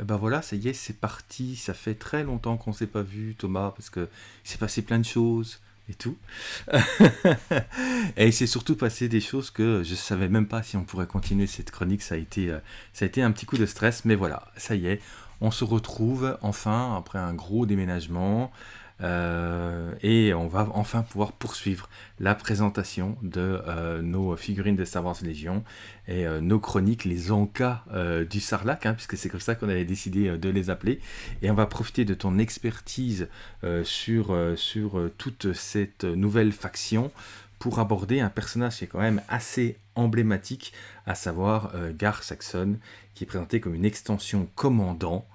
Et ben voilà, ça y est, c'est parti. Ça fait très longtemps qu'on s'est pas vu, Thomas, parce que il s'est passé plein de choses et tout. et il s'est surtout passé des choses que je savais même pas si on pourrait continuer cette chronique. Ça a été, euh, ça a été un petit coup de stress, mais voilà, ça y est, on se retrouve enfin après un gros déménagement. Euh, et on va enfin pouvoir poursuivre la présentation de euh, nos figurines de Star Wars Légion et euh, nos chroniques, les encas du Sarlac, hein, puisque c'est comme ça qu'on avait décidé de les appeler. Et on va profiter de ton expertise sur, sur toute cette nouvelle faction pour aborder un personnage qui est quand même assez emblématique, à savoir Gar Saxon, qui est présenté comme une extension commandant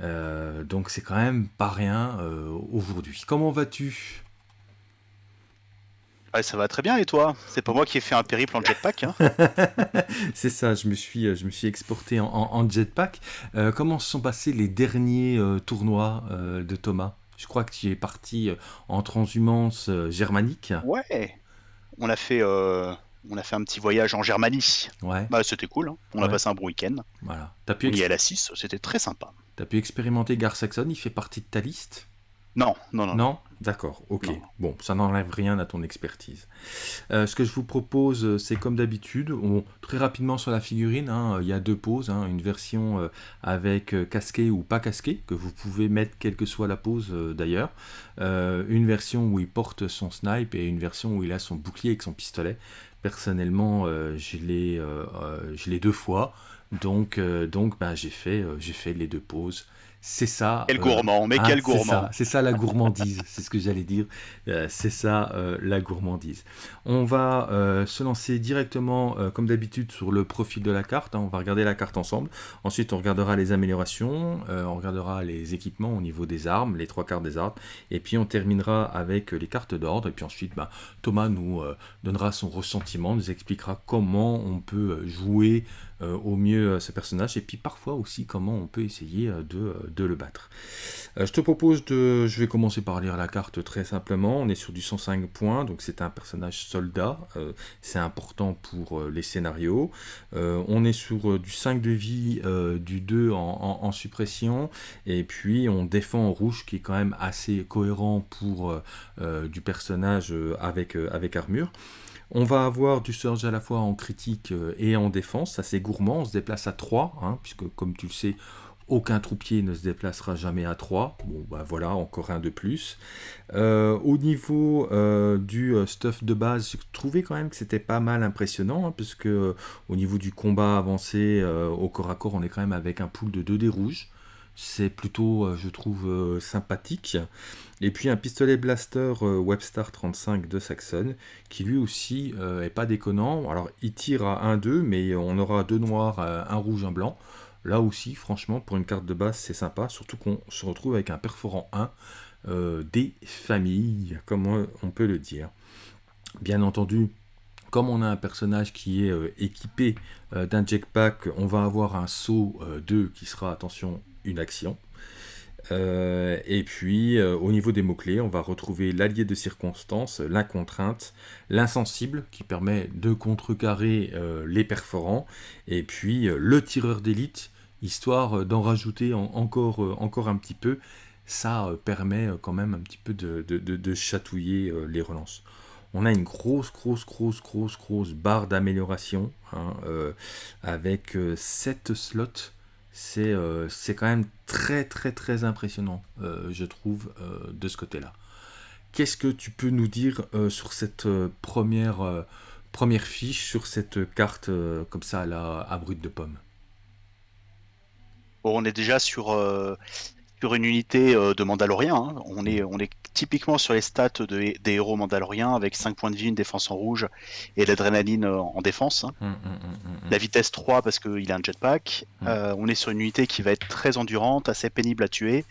euh, donc c'est quand même pas rien euh, aujourd'hui. Comment vas-tu? Ouais, ça va très bien et toi? C'est pas moi qui ai fait un périple en jetpack. Hein? C'est ça, je me suis, je me suis exporté en, jetpack. Euh, comment se sont passés les derniers tournois de Thomas? Je crois que tu es parti en transhumance germanique. Ouais, on a fait on a fait un petit voyage en Germanie. Ouais. Bah, c'était cool. Hein. On a passé un bon week-end. Voilà. Pu on y est à la 6, c'était très sympa. T'as pu expérimenter Gar Saxon, il fait partie de ta liste non, non, non. Non D'accord, ok. Bon, ça n'enlève rien à ton expertise. Euh, ce que je vous propose, euh, c'est comme d'habitude, très rapidement sur la figurine, hein, il y a deux poses, hein, une version euh, avec casqué ou pas casqué, que vous pouvez mettre quelle que soit la pose d'ailleurs, une version où il porte son snipe et une version où il a son bouclier avec son pistolet. Personnellement, je l'ai deux fois. Donc, donc ben, j'ai fait, les deux pauses. C'est ça. Quel gourmand, mais ah, quel gourmand. C'est ça, la gourmandise, c'est ce que j'allais dire. Euh, c'est ça la gourmandise. On va se lancer directement, comme d'habitude, sur le profil de la carte. Hein. On va regarder la carte ensemble. Ensuite, on regardera les améliorations, on regardera les équipements au niveau des armes, les trois cartes des armes. Et puis, on terminera avec les cartes d'ordre. Et puis ensuite, ben, Thomas nous donnera son ressentiment, nous expliquera comment on peut jouer euh, au mieux euh, ce personnage, et puis parfois aussi comment on peut essayer euh, de, de le battre. je te propose de... Je vais commencer par lire la carte très simplement. On est sur du 105 points, donc c'est un personnage soldat. c'est important pour les scénarios. on est sur du 5 de vie, du 2 en, en, suppression, et puis on défend en rouge, qui est quand même assez cohérent pour du personnage avec, avec armure. On va avoir du surge à la fois en critique euh, et en défense, ça c'est gourmand, on se déplace à 3, hein, puisque comme tu le sais, aucun troupier ne se déplacera jamais à 3. Bon, bah voilà, encore un de plus. Euh, au niveau euh, du stuff de base, j'ai trouvé quand même que c'était pas mal impressionnant, hein, puisque au niveau du combat avancé au corps à corps, on est quand même avec un pool de 2 dés rouges. C'est plutôt, je trouve, sympathique. Et puis un pistolet blaster euh, Webstar 35 de Saxon, qui lui aussi euh, est pas déconnant. Alors il tire à 1-2, mais on aura deux noirs, euh, un rouge, un blanc. Là aussi, franchement, pour une carte de base, c'est sympa, surtout qu'on se retrouve avec un perforant 1 des familles, comme on peut le dire. Bien entendu, comme on a un personnage qui est équipé d'un jetpack, on va avoir un saut 2 qui sera, attention, action. Euh, et puis, euh, au niveau des mots-clés, on va retrouver l'allié de circonstance, l'incontrainte, l'insensible, qui permet de contrecarrer euh, les perforants, et puis le tireur d'élite, histoire d'en rajouter encore, encore un petit peu. Ça permet quand même un petit peu de, chatouiller les relances. On a une grosse, grosse, grosse, grosse, grosse barre d'amélioration, hein, avec 7 slots euh, c'est quand même très très très impressionnant, euh, je trouve, euh, de ce côté-là. Qu'est-ce que tu peux nous dire sur cette première, première fiche, sur cette carte comme ça à, la, à brute de pomme? Bon, On est déjà sur une unité euh, de Mandalorian. Hein. On, est, on est typiquement sur les stats des héros mandaloriens avec 5 points de vie, une défense en rouge et l'adrénaline euh, en défense. Hein. Hum, hum, hum, La vitesse 3 parce qu'il a un jetpack. Euh, on est sur une unité qui va être très endurante, assez pénible à tuer.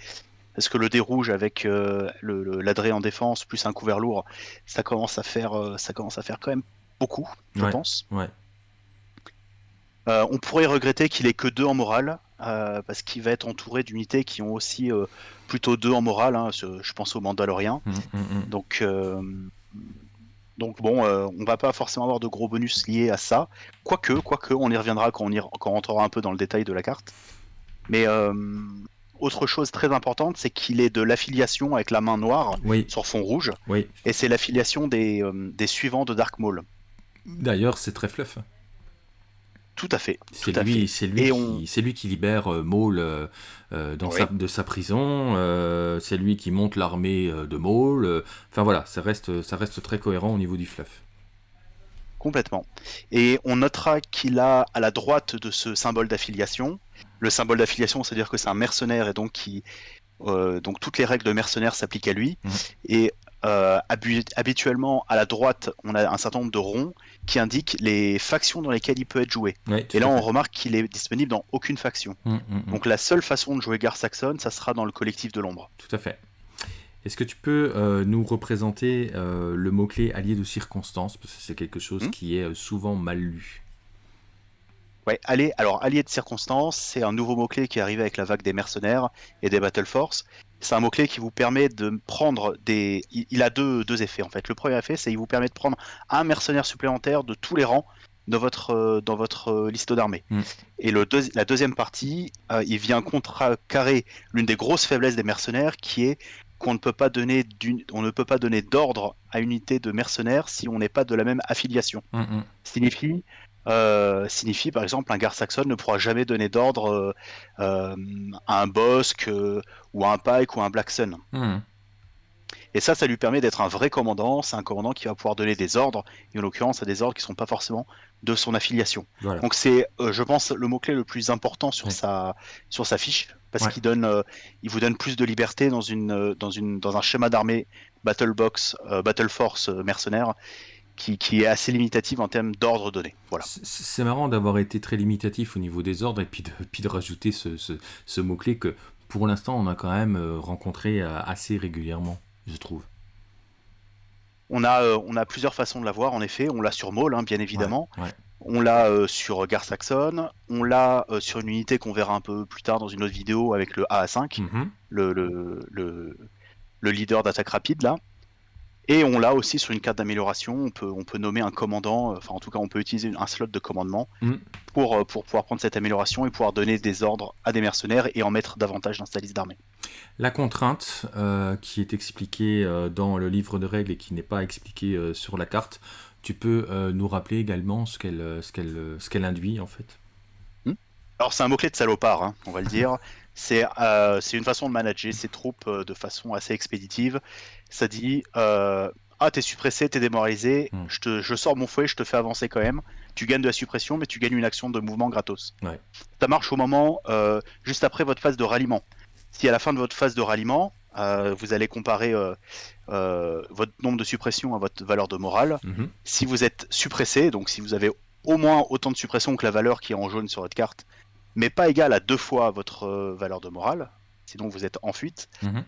Parce que le dé rouge avec l'adré en défense plus un couvert lourd, ça commence à faire, ça commence à faire quand même beaucoup, je pense. Ouais. on pourrait regretter qu'il ait que 2 en morale, euh, parce qu'il va être entouré d'unités qui ont aussi euh, plutôt deux en morale. Hein, je pense aux Mandaloriens. Mmh, mmh, mmh. Donc, euh, donc bon, on va pas forcément avoir de gros bonus liés à ça. Quoique, quoique, on y reviendra quand on, y, quand on rentrera un peu dans le détail de la carte. Mais autre chose très importante, c'est qu'il est de l'affiliation avec la main noire sur fond rouge. Oui. Et c'est l'affiliation des, des suivants de Dark Maul. D'ailleurs, c'est très fluff. Tout à fait. C'est lui, c'est lui, qui, lui qui libère euh, Maul euh, euh, sa, de sa prison. c'est lui qui monte l'armée de Maul. Enfin voilà, ça reste, ça reste très cohérent au niveau du fluff. Complètement. Et on notera qu'il a à la droite de ce symbole d'affiliation. Le symbole d'affiliation, c'est-à-dire que c'est un mercenaire et donc qui, donc toutes les règles de mercenaire s'appliquent à lui. Mmh. Et habituellement, à la droite, on a un certain nombre de ronds qui indiquent les factions dans lesquelles il peut être joué. et là, on remarque qu'il est disponible dans aucune faction. Hum, hum, hum. Donc la seule façon de jouer Gar Saxon, ça sera dans le collectif de l'ombre. Tout à fait. Est-ce que tu peux euh, nous représenter euh, le mot-clé allié de circonstance Parce que c'est quelque chose qui est souvent mal lu. Ouais, allié, alors allié de circonstance, c'est un nouveau mot-clé qui est arrivé avec la vague des mercenaires et des Battle Force. C'est un mot-clé qui vous permet de prendre des. Il a deux, deux effets en fait. Le premier effet, c'est qu'il vous permet de prendre un mercenaire supplémentaire de tous les rangs dans votre, euh, dans votre euh, liste d'armée. Mm. Et le la deuxième partie, euh, il vient contrecarrer l'une des grosses faiblesses des mercenaires qui est qu'on ne peut pas donner on ne peut pas donner d'ordre à une unité de mercenaires si on n'est pas de la même affiliation. Mm, mm. Signifie euh, signifie par exemple un Gar Saxon ne pourra jamais donner d'ordre euh, euh, à un Bosque ou à un Pike ou à un Black Sun. Hmm. Et ça, ça lui permet d'être un vrai commandant. C'est un commandant qui va pouvoir donner des ordres, et en l'occurrence à des ordres qui ne sont pas forcément de son affiliation. Donc c'est, je pense, le mot-clé le plus important sur, sa, sur sa fiche, parce qu'il donne, il vous donne plus de liberté dans, une, dans, une, dans un schéma d'armée Battle Box, Battle Force mercenaire, qui, est assez limitative en termes d'ordre donné. Voilà. C'est marrant d'avoir été très limitatif au niveau des ordres et puis de, puis de rajouter ce, ce, mot-clé que pour l'instant on a quand même euh, rencontré euh, assez régulièrement, je trouve. On a, euh, on a plusieurs façons de l'avoir, en effet. On l'a sur Maul, hein, bien évidemment. On l'a sur Gar Saxon. On l'a sur une unité qu'on verra un peu plus tard dans une autre vidéo avec le AA5, mhm. le, le, le, le, leader d'attaque rapide, là. Et on l'a aussi sur une carte d'amélioration, on peut, on peut nommer un commandant, euh, enfin en tout cas on peut utiliser un slot de commandement mm. pour, euh, pour pouvoir prendre cette amélioration et pouvoir donner des ordres à des mercenaires et en mettre davantage dans sa liste d'armée. La contrainte euh, qui est expliquée dans le livre de règles et qui n'est pas expliquée sur la carte, tu peux nous rappeler également ce qu'elle qu'elle induit en fait? Hmm. Alors c'est un mot-clé de salopard, hein, on va le dire. C'est une façon de manager ses troupes de façon assez expéditive ça dit euh, Ah, t'es suppressé, t'es démoralisé, hmm. je, te, je sors mon fouet, je te fais avancer quand même. Tu gagnes de la suppression, mais tu gagnes une action de mouvement gratos. Ça marche au moment euh, juste après votre phase de ralliement. Si à la fin de votre phase de ralliement, euh, vous allez comparer votre nombre de suppressions à votre valeur de morale, mhm. si vous êtes suppressé, donc si vous avez au moins autant de suppression que la valeur qui est en jaune sur votre carte, mais pas égal à deux fois votre valeur de morale, sinon vous êtes en fuite, mhm.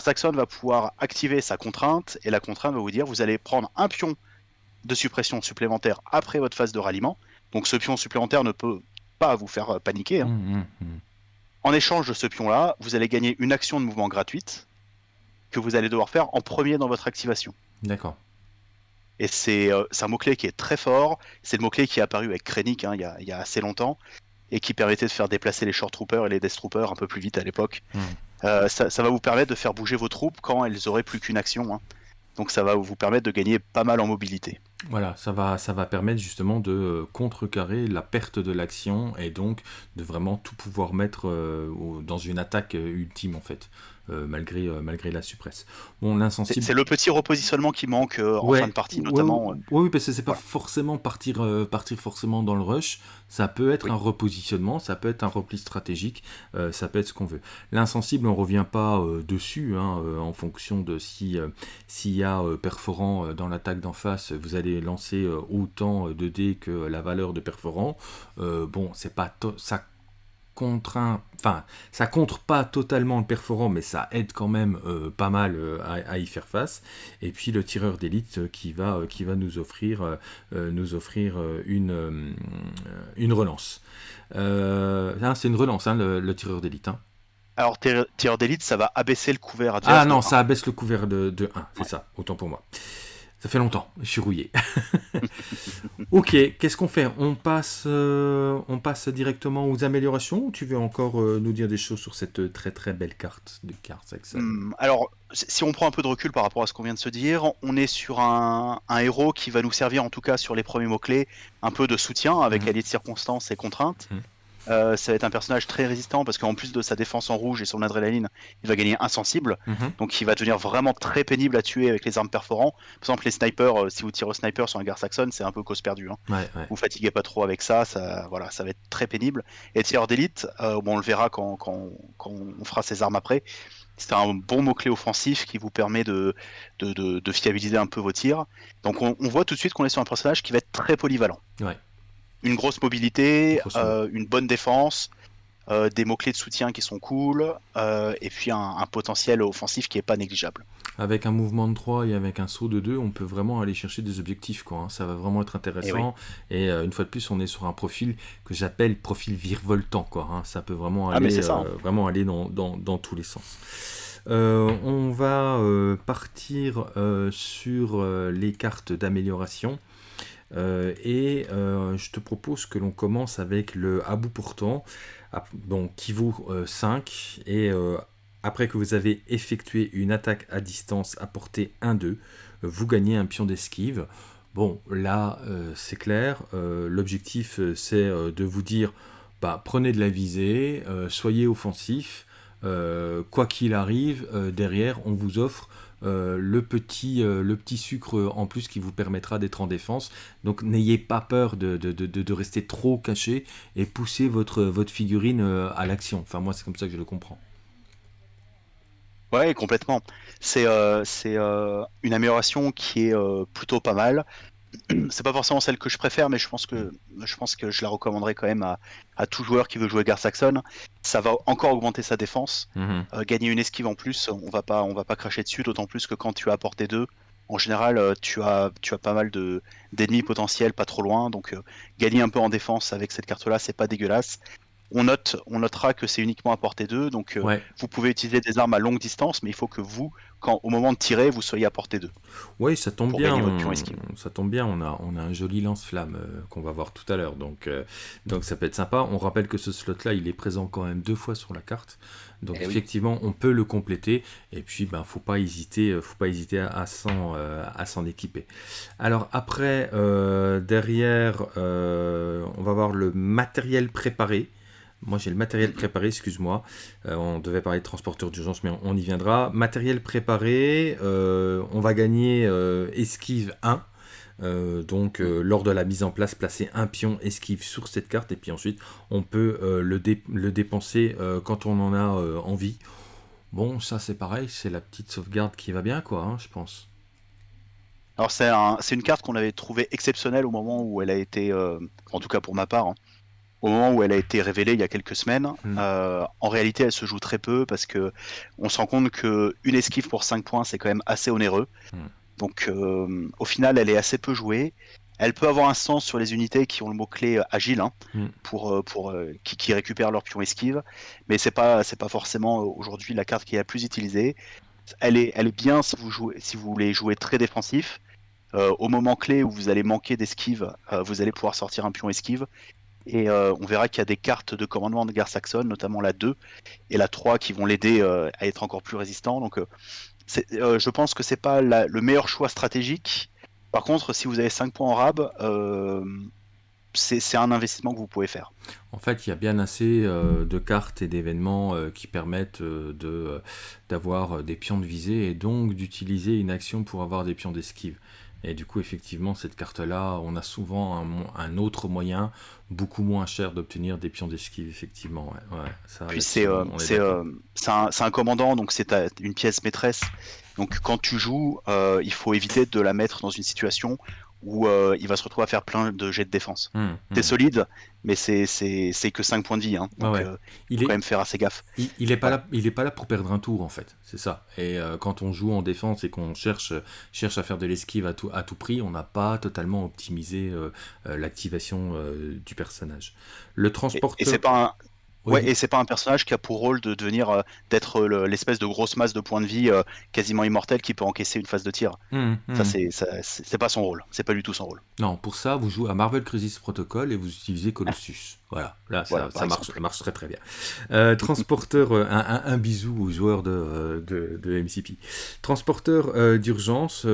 Saxon va pouvoir activer sa contrainte et la contrainte va vous dire vous allez prendre un pion de suppression supplémentaire après votre phase de ralliement. Donc ce pion supplémentaire ne peut pas vous faire paniquer. Hein. Mmh, mmh, mmh. En échange de ce pion-là, vous allez gagner une action de mouvement gratuite que vous allez devoir faire en premier dans votre activation. D'accord. Et c'est euh, un mot-clé qui est très fort. C'est le mot-clé qui est apparu avec Krennic hein, il, y a, assez longtemps et qui permettait de faire déplacer les Short Troopers et les Death Troopers un peu plus vite à l'époque. Euh, ça, va vous permettre de faire bouger vos troupes quand elles auraient plus qu'une action. Hein. Donc ça va vous permettre de gagner pas mal en mobilité. Voilà, ça va, ça va permettre justement de euh, contrecarrer la perte de l'action et donc de vraiment tout pouvoir mettre euh, dans une attaque ultime en fait. Euh, malgré, euh, malgré la suppresse. Bon, l'insensible. C'est le petit repositionnement qui manque euh, en fin de partie, notamment. oui, parce que c'est pas forcément partir, partir forcément dans le rush. Ça peut être un repositionnement, ça peut être un repli stratégique, ça peut être ce qu'on veut. L'insensible, on revient pas dessus hein, en fonction de si s'il y a perforant dans l'attaque d'en face, vous allez lancer autant de dés que la valeur de perforant. bon, c'est pas ça contraint, enfin, ça contre pas totalement le perforant, mais ça aide quand même euh, pas mal euh, à, y faire face. Et puis le tireur d'élite euh, qui va, qui va nous offrir, nous offrir une, une relance. c'est une relance, hein, le, tireur d'élite. Hein. Alors, tireur d'élite, ça va abaisser le couvert à Ah non, ça abaisse le couvert de, de 1, c'est ça, autant pour moi. Ça fait longtemps, je suis rouillé. ok, qu'est-ce qu'on fait? On passe, euh, on passe directement aux améliorations ou tu veux encore euh, nous dire des choses sur cette très très belle carte de cartes hmm, Alors, si on prend un peu de recul par rapport à ce qu'on vient de se dire, on est sur un, héros qui va nous servir en tout cas sur les premiers mots-clés, un peu de soutien avec mmh. alliés de circonstances et contraintes. Mhm. Euh, ça va être un personnage très résistant parce qu'en plus de sa défense en rouge et son adrénaline, il va gagner insensible. Mhm. Donc il va devenir vraiment très pénible à tuer avec les armes perforants. Par exemple, les snipers, euh, si vous tirez au sniper sur un gars saxon, c'est un peu cause perdue. Hein. Vous fatiguez pas trop avec ça, ça, voilà, ça va être très pénible. Et tireur d'élite, euh, bon, on le verra quand, quand, quand, on fera ses armes après. C'est un bon mot-clé offensif qui vous permet de, de, de, fiabiliser un peu vos tirs. Donc on, on voit tout de suite qu'on est sur un personnage qui va être très polyvalent. Ouais une grosse mobilité, euh, une bonne défense, euh, des mots-clés de soutien qui sont cool, euh, et puis un, potentiel offensif qui est pas négligeable. Avec un mouvement de 3 et avec un saut de 2, on peut vraiment aller chercher des objectifs. Quoi, hein. Ça va vraiment être intéressant. Et, une fois de plus, on est sur un profil que j'appelle profil virevoltant. Quoi, hein. Ça peut vraiment ah, aller, hein. vraiment aller dans, dans, dans, tous les sens. on va partir sur les cartes d'amélioration. Euh, et euh, je te propose que l'on commence avec le à bout portant, donc, qui vaut 5. Euh, et après que vous avez effectué une attaque à distance à portée 1-2, vous gagnez un pion d'esquive. Bon, là, c'est clair. L'objectif, c'est de vous dire, bah, prenez de la visée, soyez offensif. quoi qu'il arrive, derrière, on vous offre euh, le, petit, euh, le petit sucre en plus qui vous permettra d'être en défense. Donc n'ayez pas peur de, de, de, rester trop caché et pousser votre, votre figurine euh, à l'action. Enfin moi c'est comme ça que je le comprends. Ouais, complètement. C'est une amélioration qui est plutôt pas mal c'est pas forcément celle que je préfère, mais je pense que je pense que je la recommanderais quand même à, tout joueur qui veut jouer Gar Saxon. Ça va encore augmenter sa défense, mhm. euh, gagner une esquive en plus. On va pas on va pas cracher dessus, d'autant plus que quand tu as porté deux, en général euh, tu as tu as pas mal de d'ennemis potentiels pas trop loin, donc euh, gagner un peu en défense avec cette carte-là, c'est pas dégueulasse. On, note, on notera que c'est uniquement à portée 2, donc vous pouvez utiliser des armes à longue distance, mais il faut que vous, au moment de tirer, vous soyez à portée 2. Oui, ça tombe bien. ça tombe bien. On a, on a un joli lance-flamme euh, qu'on va voir tout à l'heure. Donc, euh, donc ça peut être sympa. On rappelle que ce slot-là, il est présent quand même deux fois sur la carte. Donc eh effectivement, on peut le compléter. Et puis, ben, faut pas hésiter, euh, faut pas hésiter à, s'en équiper. Alors après, derrière, on va voir le matériel préparé. Moi, j'ai le matériel préparé, excuse-moi. Euh, on devait parler de transporteur d'urgence, mais on, y viendra. Matériel préparé, euh, on va gagner euh, esquive 1. donc, lors de la mise en place, placer un pion esquive sur cette carte. Et puis ensuite, on peut le, dépenser quand on en a envie. Bon, ça, c'est pareil. C'est la petite sauvegarde qui va bien, quoi, hein, je pense. Alors, c'est un, une carte qu'on avait trouvée exceptionnelle au moment où elle a été, en tout cas pour ma part, hein, au moment où elle a été révélée il y a quelques semaines. Hmm. Euh, en réalité, elle se joue très peu parce que on se rend compte que une esquive pour 5 points, c'est quand même assez onéreux. Hmm. Donc, euh, au final, elle est assez peu jouée. Elle peut avoir un sens sur les unités qui ont le mot-clé euh, agile hein, hmm. pour, pour, qui, qui, récupèrent leur pion esquive, mais c'est pas, c'est pas forcément aujourd'hui la carte qui est la plus utilisée. Elle est, elle est bien si vous, jouez, si vous voulez jouer très défensif. au moment clé où vous allez manquer d'esquive, vous allez pouvoir sortir un pion esquive et euh, on verra qu'il y a des cartes de commandement de guerre saxonne, notamment la 2 et la 3, qui vont l'aider euh, à être encore plus résistant. Donc, euh, je pense que c'est pas le meilleur choix stratégique. Par contre, si vous avez 5 points en rab, c'est un investissement que vous pouvez faire. En fait, il y a bien assez de cartes et d'événements qui permettent d'avoir des pions de visée et donc d'utiliser une action pour avoir des pions d'esquive. Et du coup, effectivement, cette carte-là, on a souvent un, autre moyen, beaucoup moins cher, d'obtenir des pions d'esquive, effectivement. ça, Puis c'est euh, euh, un, un, commandant, donc c'est une pièce maîtresse. Donc quand tu joues, euh, il faut éviter de la mettre dans une situation où euh, il va se retrouver à faire plein de jets de défense. Mmh, T'es mmh. solide, mais c'est que 5 points de vie. Hein. donc, euh, il faut quand même faire assez gaffe. Il, n'est pas, là, il est pas là pour perdre un tour, en fait. C'est ça. Et euh, quand on joue en défense et qu'on cherche, cherche à faire de l'esquive à tout, à tout prix, on n'a pas totalement optimisé l'activation du personnage. Le transporteur. Et, c'est pas Ouais, et c'est pas un personnage qui a pour rôle de devenir euh, d'être l'espèce de grosse masse de points de vie euh, quasiment immortel qui peut encaisser une phase de tir. Mmh, ça mmh. c'est c'est pas son rôle, c'est pas du tout son rôle. Non, pour ça vous jouez à Marvel Crisis Protocol et vous utilisez Colossus. Voilà, là ça, marche, ça, marche, très très bien. Euh, transporteur, un, bisou aux joueurs de, de, MCP. Transporteur d'urgence,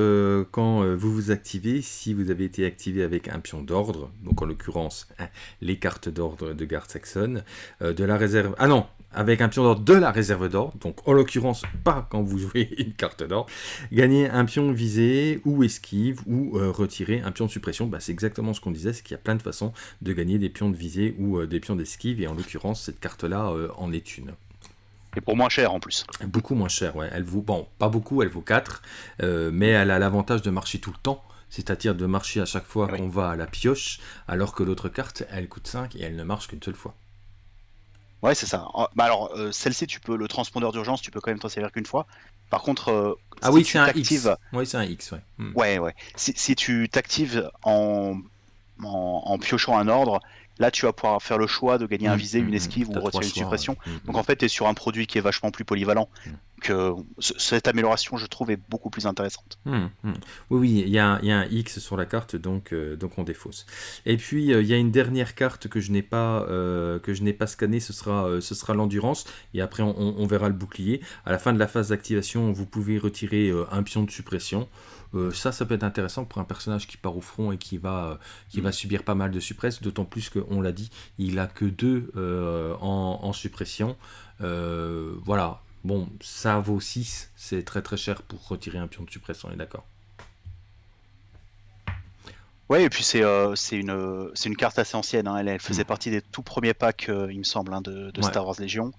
quand vous vous activez, si vous avez été activé avec un pion d'ordre, donc en l'occurrence hein, les cartes d'ordre de garde saxonne, de la réserve. Ah non, avec un pion d'or de la réserve d'or, donc en l'occurrence pas quand vous jouez une carte d'or, gagner un pion visé ou esquive ou euh, retirer un pion de suppression. Bah, c'est exactement ce qu'on disait, c'est qu'il y a plein de façons de gagner des pions de visée ou euh, des pions d'esquive, et en l'occurrence cette carte-là euh, en est une. Et pour moins cher en plus. Beaucoup moins cher, ouais. Elle vaut, bon, pas beaucoup, elle vaut 4, mais elle a l'avantage de marcher tout le temps c'est-à-dire de marcher à chaque fois qu'on va à la pioche, alors que l'autre carte, elle coûte 5 et elle ne marche qu'une seule fois. Ouais, c'est ça. Bah alors, euh, celle-ci, tu peux le transpondeur d'urgence, tu peux quand même t'en servir qu'une fois. Par contre, euh, ah oui, c'est un X. Oui, c'est un X, ouais. Hmm. Ouais, ouais. Si, si tu t'actives en, en, en, piochant un ordre, Là, tu vas pouvoir faire le choix de gagner un mm, visé, mm, une mm. esquive ou retirer une suppression. Donc en fait, tu es sur un produit qui est vachement plus polyvalent. Que cette amélioration, je trouve, est beaucoup plus intéressante. Oui, oui, il y, a, un X sur la carte, donc, euh, donc on défausse. Et puis, euh, il y a une dernière carte que je n'ai pas, euh, que je n'ai pas scannée, ce sera, ce sera l'endurance. Et après, on, on, verra le bouclier. À la fin de la phase d'activation, vous pouvez retirer un pion de suppression. Euh, ça, ça peut être intéressant pour un personnage qui part au front et qui va, euh, qui va mm. subir pas mal de suppresses, d'autant plus qu'on l'a dit, il a que deux euh, en, suppression. voilà, bon, ça vaut 6, c'est très très cher pour retirer un pion de suppression, on est d'accord Ouais, et puis c'est euh, une, une carte assez ancienne. Hein. Elle, faisait mm. partie des tout premiers packs, euh, il me semble, hein, de, Star Wars Légion.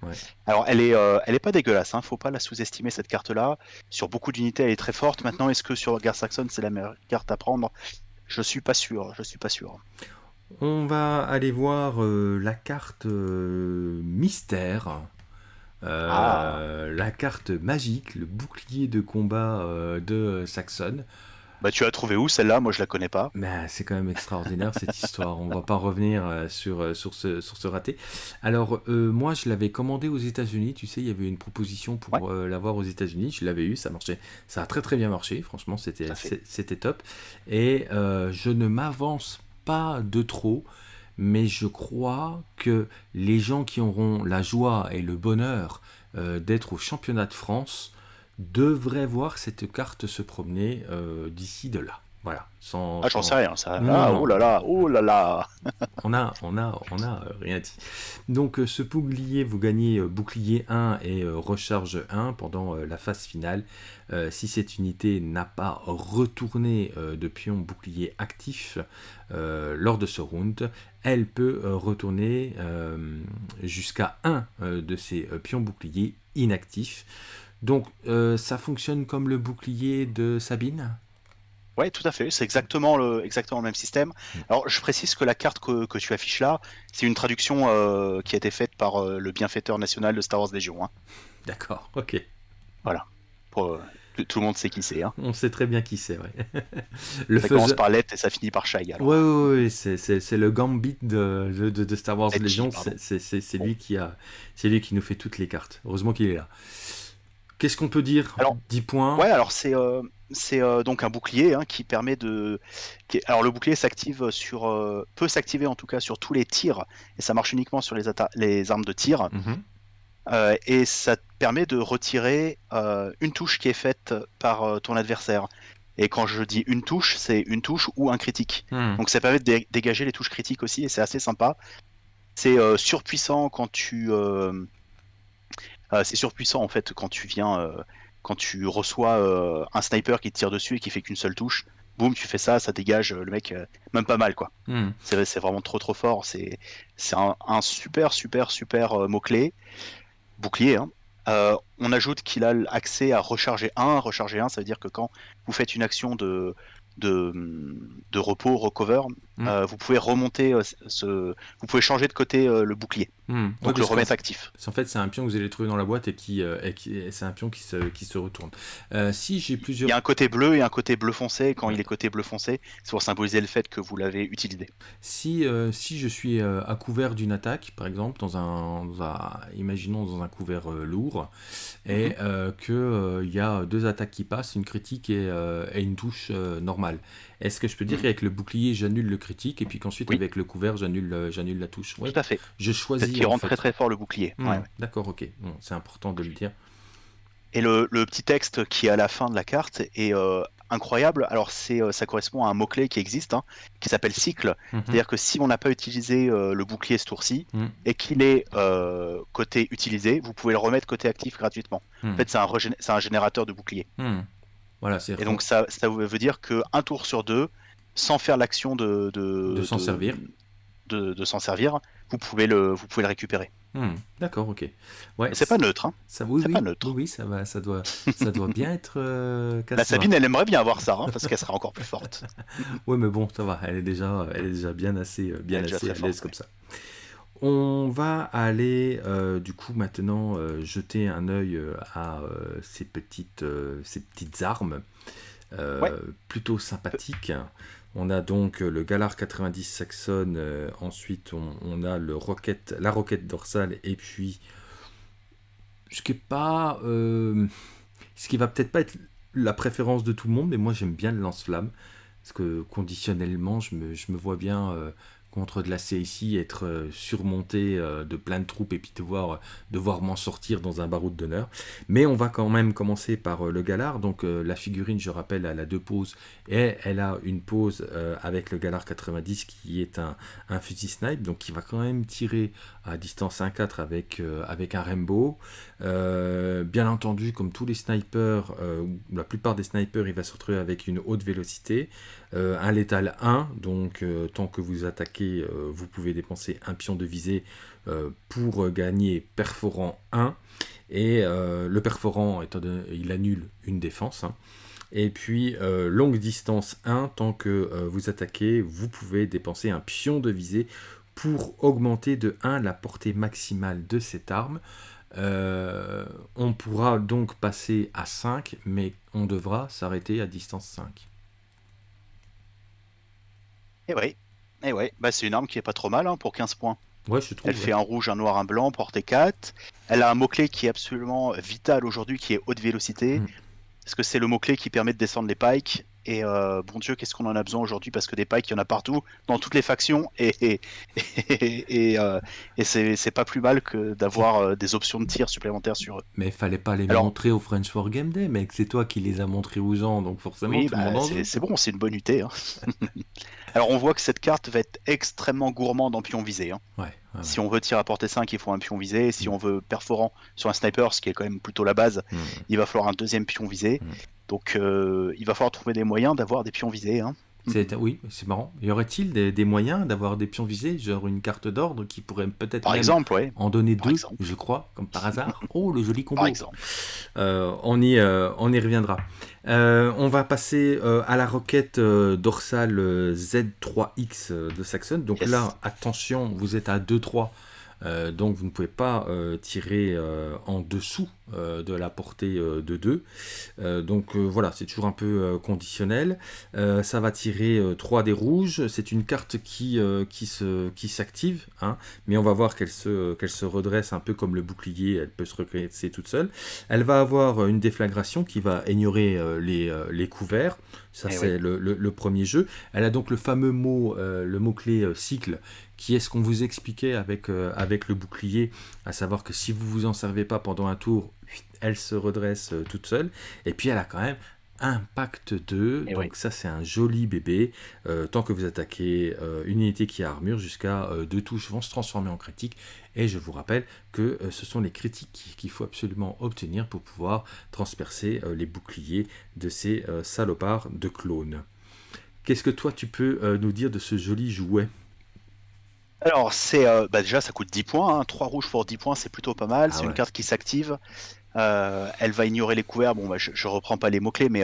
Alors, elle est, euh, elle est pas dégueulasse. Hein. Faut pas la sous-estimer cette carte-là. Sur beaucoup d'unités, elle est très forte. Maintenant, est-ce que sur Gar Saxon, c'est la meilleure carte à prendre? Je suis pas sûr. Je suis pas sûr. On va aller voir la carte mystère. Ah. La carte magique, le bouclier de combat de Saxon. Bah, tu as trouvé où celle-là? Moi, je la connais pas. Mais c'est quand même extraordinaire cette histoire. On va pas revenir euh, sur, euh, sur, ce, sur ce raté. Alors, euh, moi, je l'avais commandé aux États-Unis. Tu sais, il y avait une proposition pour l'avoir aux États-Unis. Je l'avais eu, ça marchait. Ça a très très bien marché. Franchement, c'était c'était top. Et je ne m'avance pas de trop. Mais je crois que les gens qui auront la joie et le bonheur d'être au championnat de France devrait voir cette carte se promener euh, d'ici de là. Voilà. Sans, ah, j'en sais rien, ça. ah, oh là là, oh là là. on a, on a, on a euh, rien dit. Donc, euh, ce bouclier, vous gagnez bouclier 1 et recharge 1 pendant la phase finale. si cette unité n'a pas retourné de pion bouclier actif lors de ce round, elle peut retourner jusqu'à 1 de ces pions boucliers inactifs. Donc euh, ça fonctionne comme le bouclier de Sabine? Oui, tout à fait. C'est exactement le, exactement le même système. Hmm. Alors, je précise que la carte que, tu affiches là, c'est une traduction euh, qui a été faite par euh, le bienfaiteur national de Star Wars Légion. Hein. D'accord, ok. Voilà. tout le monde sait qui c'est. Hein. On sait très bien qui c'est, ouais. le ça commence par Let et ça finit par Shai. Oui, oui, oui, c'est le Gambit de, de, Star Wars Légion. C'est lui, qui a, lui qui nous fait toutes les cartes. Heureusement qu'il est là. Qu'est-ce qu'on peut dire? Alors, 10 points. Ouais, alors c'est euh, euh, donc un bouclier hein, qui permet de. Alors le bouclier s'active sur euh, peut s'activer en tout cas sur tous les tirs et ça marche uniquement sur les, les armes de tir. Mhm. et ça permet de retirer une touche qui est faite par ton adversaire. Et quand je dis une touche, c'est une touche ou un critique. Hmm. Donc ça permet de dégager les touches critiques aussi et c'est assez sympa. C'est surpuissant quand tu c'est surpuissant en fait quand tu viens, euh, quand tu reçois euh, un sniper qui te tire dessus et qui fait qu'une seule touche. Boum, tu fais ça, ça dégage le mec même pas mal quoi. Hmm. C'est vraiment trop trop fort. C'est un, un, super super super mot clé bouclier. Hein. on ajoute qu'il a accès à recharger 1. Recharger 1, ça veut dire que quand vous faites une action de, de, de repos, recover, hmm. vous pouvez remonter ce, vous pouvez changer de côté le bouclier. Hmm. Donc le remettre actif. En fait, c'est un pion que vous allez trouver dans la boîte et qui, c'est un pion qui se, qui se retourne. si j'ai plusieurs. Il y a un côté bleu et un côté bleu foncé. Quand il est côté bleu foncé, c'est pour symboliser le fait que vous l'avez utilisé. Si, si je suis à couvert d'une attaque, par exemple, dans un, imaginons dans un couvert lourd, et euh, qu'il euh, y a deux attaques qui passent, une critique et, euh, une touche normale. Est-ce que je peux dire mhm. qu'avec le bouclier, j'annule le critique et puis qu'ensuite avec le couvert, j'annule j'annule la touche? Tout à fait. Je choisis. Qui rentre très très fort le bouclier. Hmm, d'accord, ok. c'est important de le dire. Et le, petit texte qui est à la fin de la carte est incroyable. Alors c'est, euh, ça correspond à un mot-clé qui existe, hein, qui s'appelle cycle. Mhm. C'est-à-dire que si on n'a pas utilisé euh, le bouclier ce tour-ci mhm. et qu'il est euh, côté utilisé, vous pouvez le remettre côté actif gratuitement. En fait, c'est un, c'est un générateur de bouclier. Voilà, et donc ça, ça veut dire que un tour sur deux, sans faire l'action de, de, s'en servir, de, s'en servir, vous pouvez le, vous pouvez le récupérer. Hmm, d'accord, ok. Ouais, c'est pas neutre. Hein. Ça, oui, oui, pas neutre. Oui, ça, va, ça, doit, ça doit bien être. Euh, la Sabine, elle aimerait bien avoir ça, hein, parce qu'elle sera encore plus forte. oui, mais bon, ça va. Elle est déjà, elle est déjà bien assez, euh, bien assez à l'aise comme ça. On va aller euh, du coup maintenant jeter un œil à ces petites, ces petites armes plutôt sympathiques. On a donc euh, le Galar 90 Saxon, euh, ensuite on, a le rocket, la roquette dorsale, et puis ce qui est pas, euh, ce qui va peut-être pas être la préférence de tout le monde, mais moi j'aime bien le lance-flamme, parce que conditionnellement je me, je me vois bien contre de la CIC, être euh, surmonté euh, de plein de troupes et puis devoir, devoir m'en sortir dans un baroud d'honneur. Mais on va quand même commencer par euh, le Galar. Donc la figurine, je rappelle, elle a deux poses et elle a une pose avec le Galar 90 qui est un, un fusil snipe, donc qui va quand même tirer distance 1-4 avec, avec un Rainbow. bien entendu, comme tous les snipers, la plupart des snipers, il va se retrouver avec une haute vélocité. Euh, un létal 1, donc euh, tant que vous attaquez, euh, vous pouvez dépenser un pion de visée pour gagner perforant 1. Et le perforant, il annule une défense. Et puis longue distance 1, tant que vous attaquez, vous pouvez dépenser un pion de visée pour augmenter de 1 la portée maximale de cette arme. on pourra donc passer à 5, mais on devra s'arrêter à distance 5. Et eh oui, et eh ouais. Bah, c'est une arme qui est pas trop mal hein, pour 15 points. Ouais, je trouve. Elle fait un rouge, un noir, un blanc, portée 4. Elle a un mot-clé qui est absolument vital aujourd'hui, qui est haute vélocité. Mm. Parce que c'est le mot-clé qui permet de descendre les pikes. Et euh, bon Dieu, qu'est-ce qu'on en a besoin aujourd'hui? Parce que des pikes, il y en a partout, dans toutes les factions. Et, et, et, euh, c'est pas plus mal que d'avoir euh, des options de tir supplémentaires sur eux. Mais il fallait pas les montrer au French for Game Day, mec. C'est toi qui les as montrés aux gens, donc forcément, oui, bah, c'est bon, c'est une bonne UT. Hein. Alors on voit que cette carte va être extrêmement gourmande en pion visé. Hein. Si on veut tir à portée 5, il faut un pion visé. Si mm. on veut perforant sur un sniper, ce qui est quand même plutôt la base, mm. il va falloir un deuxième pion visé. Mm. Donc euh, il va falloir trouver des moyens d'avoir des pions visés. Hein. Oui, c'est marrant. Y aurait-il des, moyens d'avoir des pions visés, genre une carte d'ordre qui pourrait peut-être en donner deux, je crois, comme par hasard? Oh, le joli combo. Par exemple. Euh, on, y, euh, on y reviendra. Euh, on va passer à la roquette dorsale Z3X de Saxon. Donc là, attention, vous êtes à 2-3. Euh, donc vous ne pouvez pas euh, tirer euh, en dessous de la portée de 2. donc voilà, c'est toujours un peu conditionnel. ça va tirer 3 des rouges. C'est une carte qui, qui, se, qui s'active, hein, mais on va voir qu'elle se, qu'elle se redresse un peu comme le bouclier, elle peut se recréer toute seule. Elle va avoir une déflagration qui va ignorer les, les couverts. Ça, eh c'est le, le, premier jeu. Elle a donc le fameux mot, le mot-clé cycle, qui est ce qu'on vous expliquait avec, euh, avec le bouclier, à savoir que si vous vous en servez pas pendant un tour, elle se redresse euh, toute seule. Et puis elle a quand même Impact 2, donc ça c'est un joli bébé. Euh, tant que vous attaquez une unité qui a armure, jusqu'à deux touches vont se transformer en critique. Et je vous rappelle que ce sont les critiques qu'il faut absolument obtenir pour pouvoir transpercer les boucliers de ces salopards de clones. Qu'est-ce que toi tu peux nous dire de ce joli jouet? Alors, c'est euh, bah déjà, ça coûte 10 points. 3 hein. rouges pour 10 points, c'est plutôt pas mal. Ah c'est une carte qui s'active. elle va ignorer les couverts. Bon, bah, je, je reprends pas les mots-clés, mais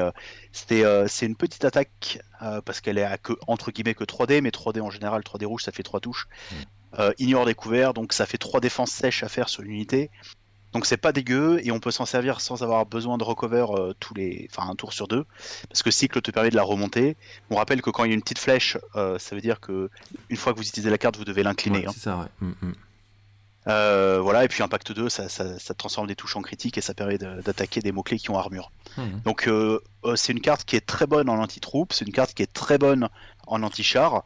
c'est une petite attaque parce qu'elle est à que, entre guillemets que 3D, mais 3D en général, 3D rouge, ça fait 3 touches. Mm. ignore les couverts, donc ça fait 3 défenses sèches à faire sur l'unité. Donc c'est pas dégueu et on peut s'en servir sans avoir besoin de recover euh, tous les, enfin un tour sur deux, parce que cycle te permet de la remonter. On rappelle que quand il y a une petite flèche, euh, ça veut dire que une fois que vous utilisez la carte, vous devez l'incliner. Hein. C'est ça, ouais. Mm, mm. Euh, voilà, et puis Impact 2, ça, ça, transforme des touches en critique et ça permet d'attaquer des mots-clés qui ont armure. Mm. Donc c'est une carte qui est très bonne en anti-troupe, c'est une carte qui est très bonne en anti-char,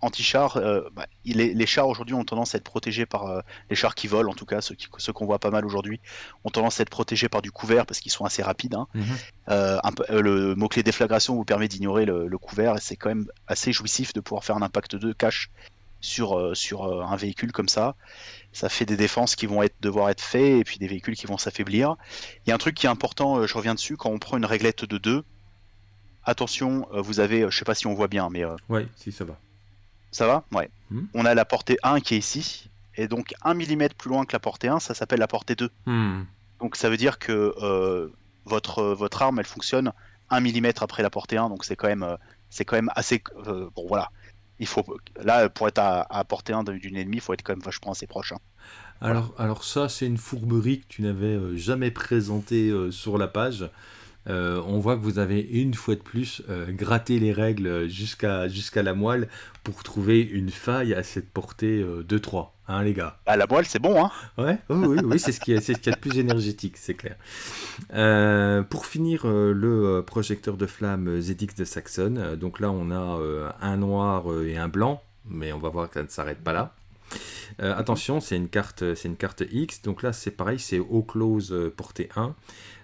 anti-char, euh, bah, les chars aujourd'hui ont tendance à être protégés par euh, les chars qui volent, en tout cas ceux qu'on voit pas mal aujourd'hui, ont tendance à être protégés par du couvert parce qu'ils sont assez rapides. Hein. Mhm. le mot-clé déflagration vous permet d'ignorer le, couvert et c'est quand même assez jouissif de pouvoir faire un impact de cache sur, sur un véhicule comme ça. Ça fait des défenses qui vont être, devoir être faites et puis des véhicules qui vont s'affaiblir. Il y a un truc qui est important, je reviens dessus, quand on prend une réglette de 2, attention, euh, vous avez, euh, je sais pas si on voit bien, mais. Euh, ouais, si ça va. Ça va? Ouais. Hmm? On a la portée 1 qui est ici, et donc 1 mm plus loin que la portée 1, ça s'appelle la portée 2. Hmm. Donc ça veut dire que votre, votre arme, elle fonctionne 1 mm après la portée 1, donc c'est quand même, c'est quand même assez. bon, voilà. Il faut, là, pour être à, portée 1 d'une ennemie, il faut être quand même vachement assez proche. Hein. Alors, alors ça, c'est une fourberie que tu n'avais jamais présentée sur la page. Euh, on voit que vous avez une fois de plus euh, gratté les règles jusqu'à jusqu'à la moelle pour trouver une faille à cette portée euh, de 3, hein les gars À la moelle, c'est bon, hein Ouais, oui, oui, c'est ce qui est, ce qui est le plus énergétique, c'est clair. pour finir, le projecteur de flamme ZX de Saxon. donc là, on a un noir et un blanc, mais on va voir que ça ne s'arrête pas là. attention, c'est une carte, c'est une carte X. Donc là, c'est pareil, c'est au close portée 1.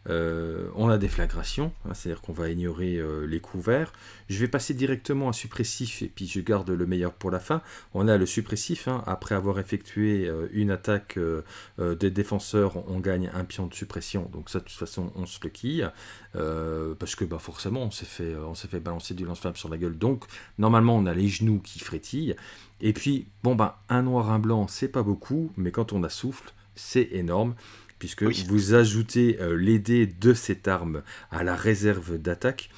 Euh, on a des flagrations, hein, c'est-à-dire qu'on va ignorer euh, les couverts. Je vais passer directement à suppressif et puis je garde le meilleur pour la fin. On a le suppressif, hein. après avoir effectué euh, une attaque des défenseurs, on gagne un pion de suppression. Donc ça, de toute façon, on se le quille. parce que bah, forcément, on s'est fait, fait balancer du lance-flamme sur la gueule. Donc normalement, on a les genoux qui frétillent. Et puis, bon, bah, un noir, un blanc, c'est pas beaucoup, mais quand on a souffle, c'est énorme puisque vous ajoutez euh, les dés de cette arme à la réserve d'attaque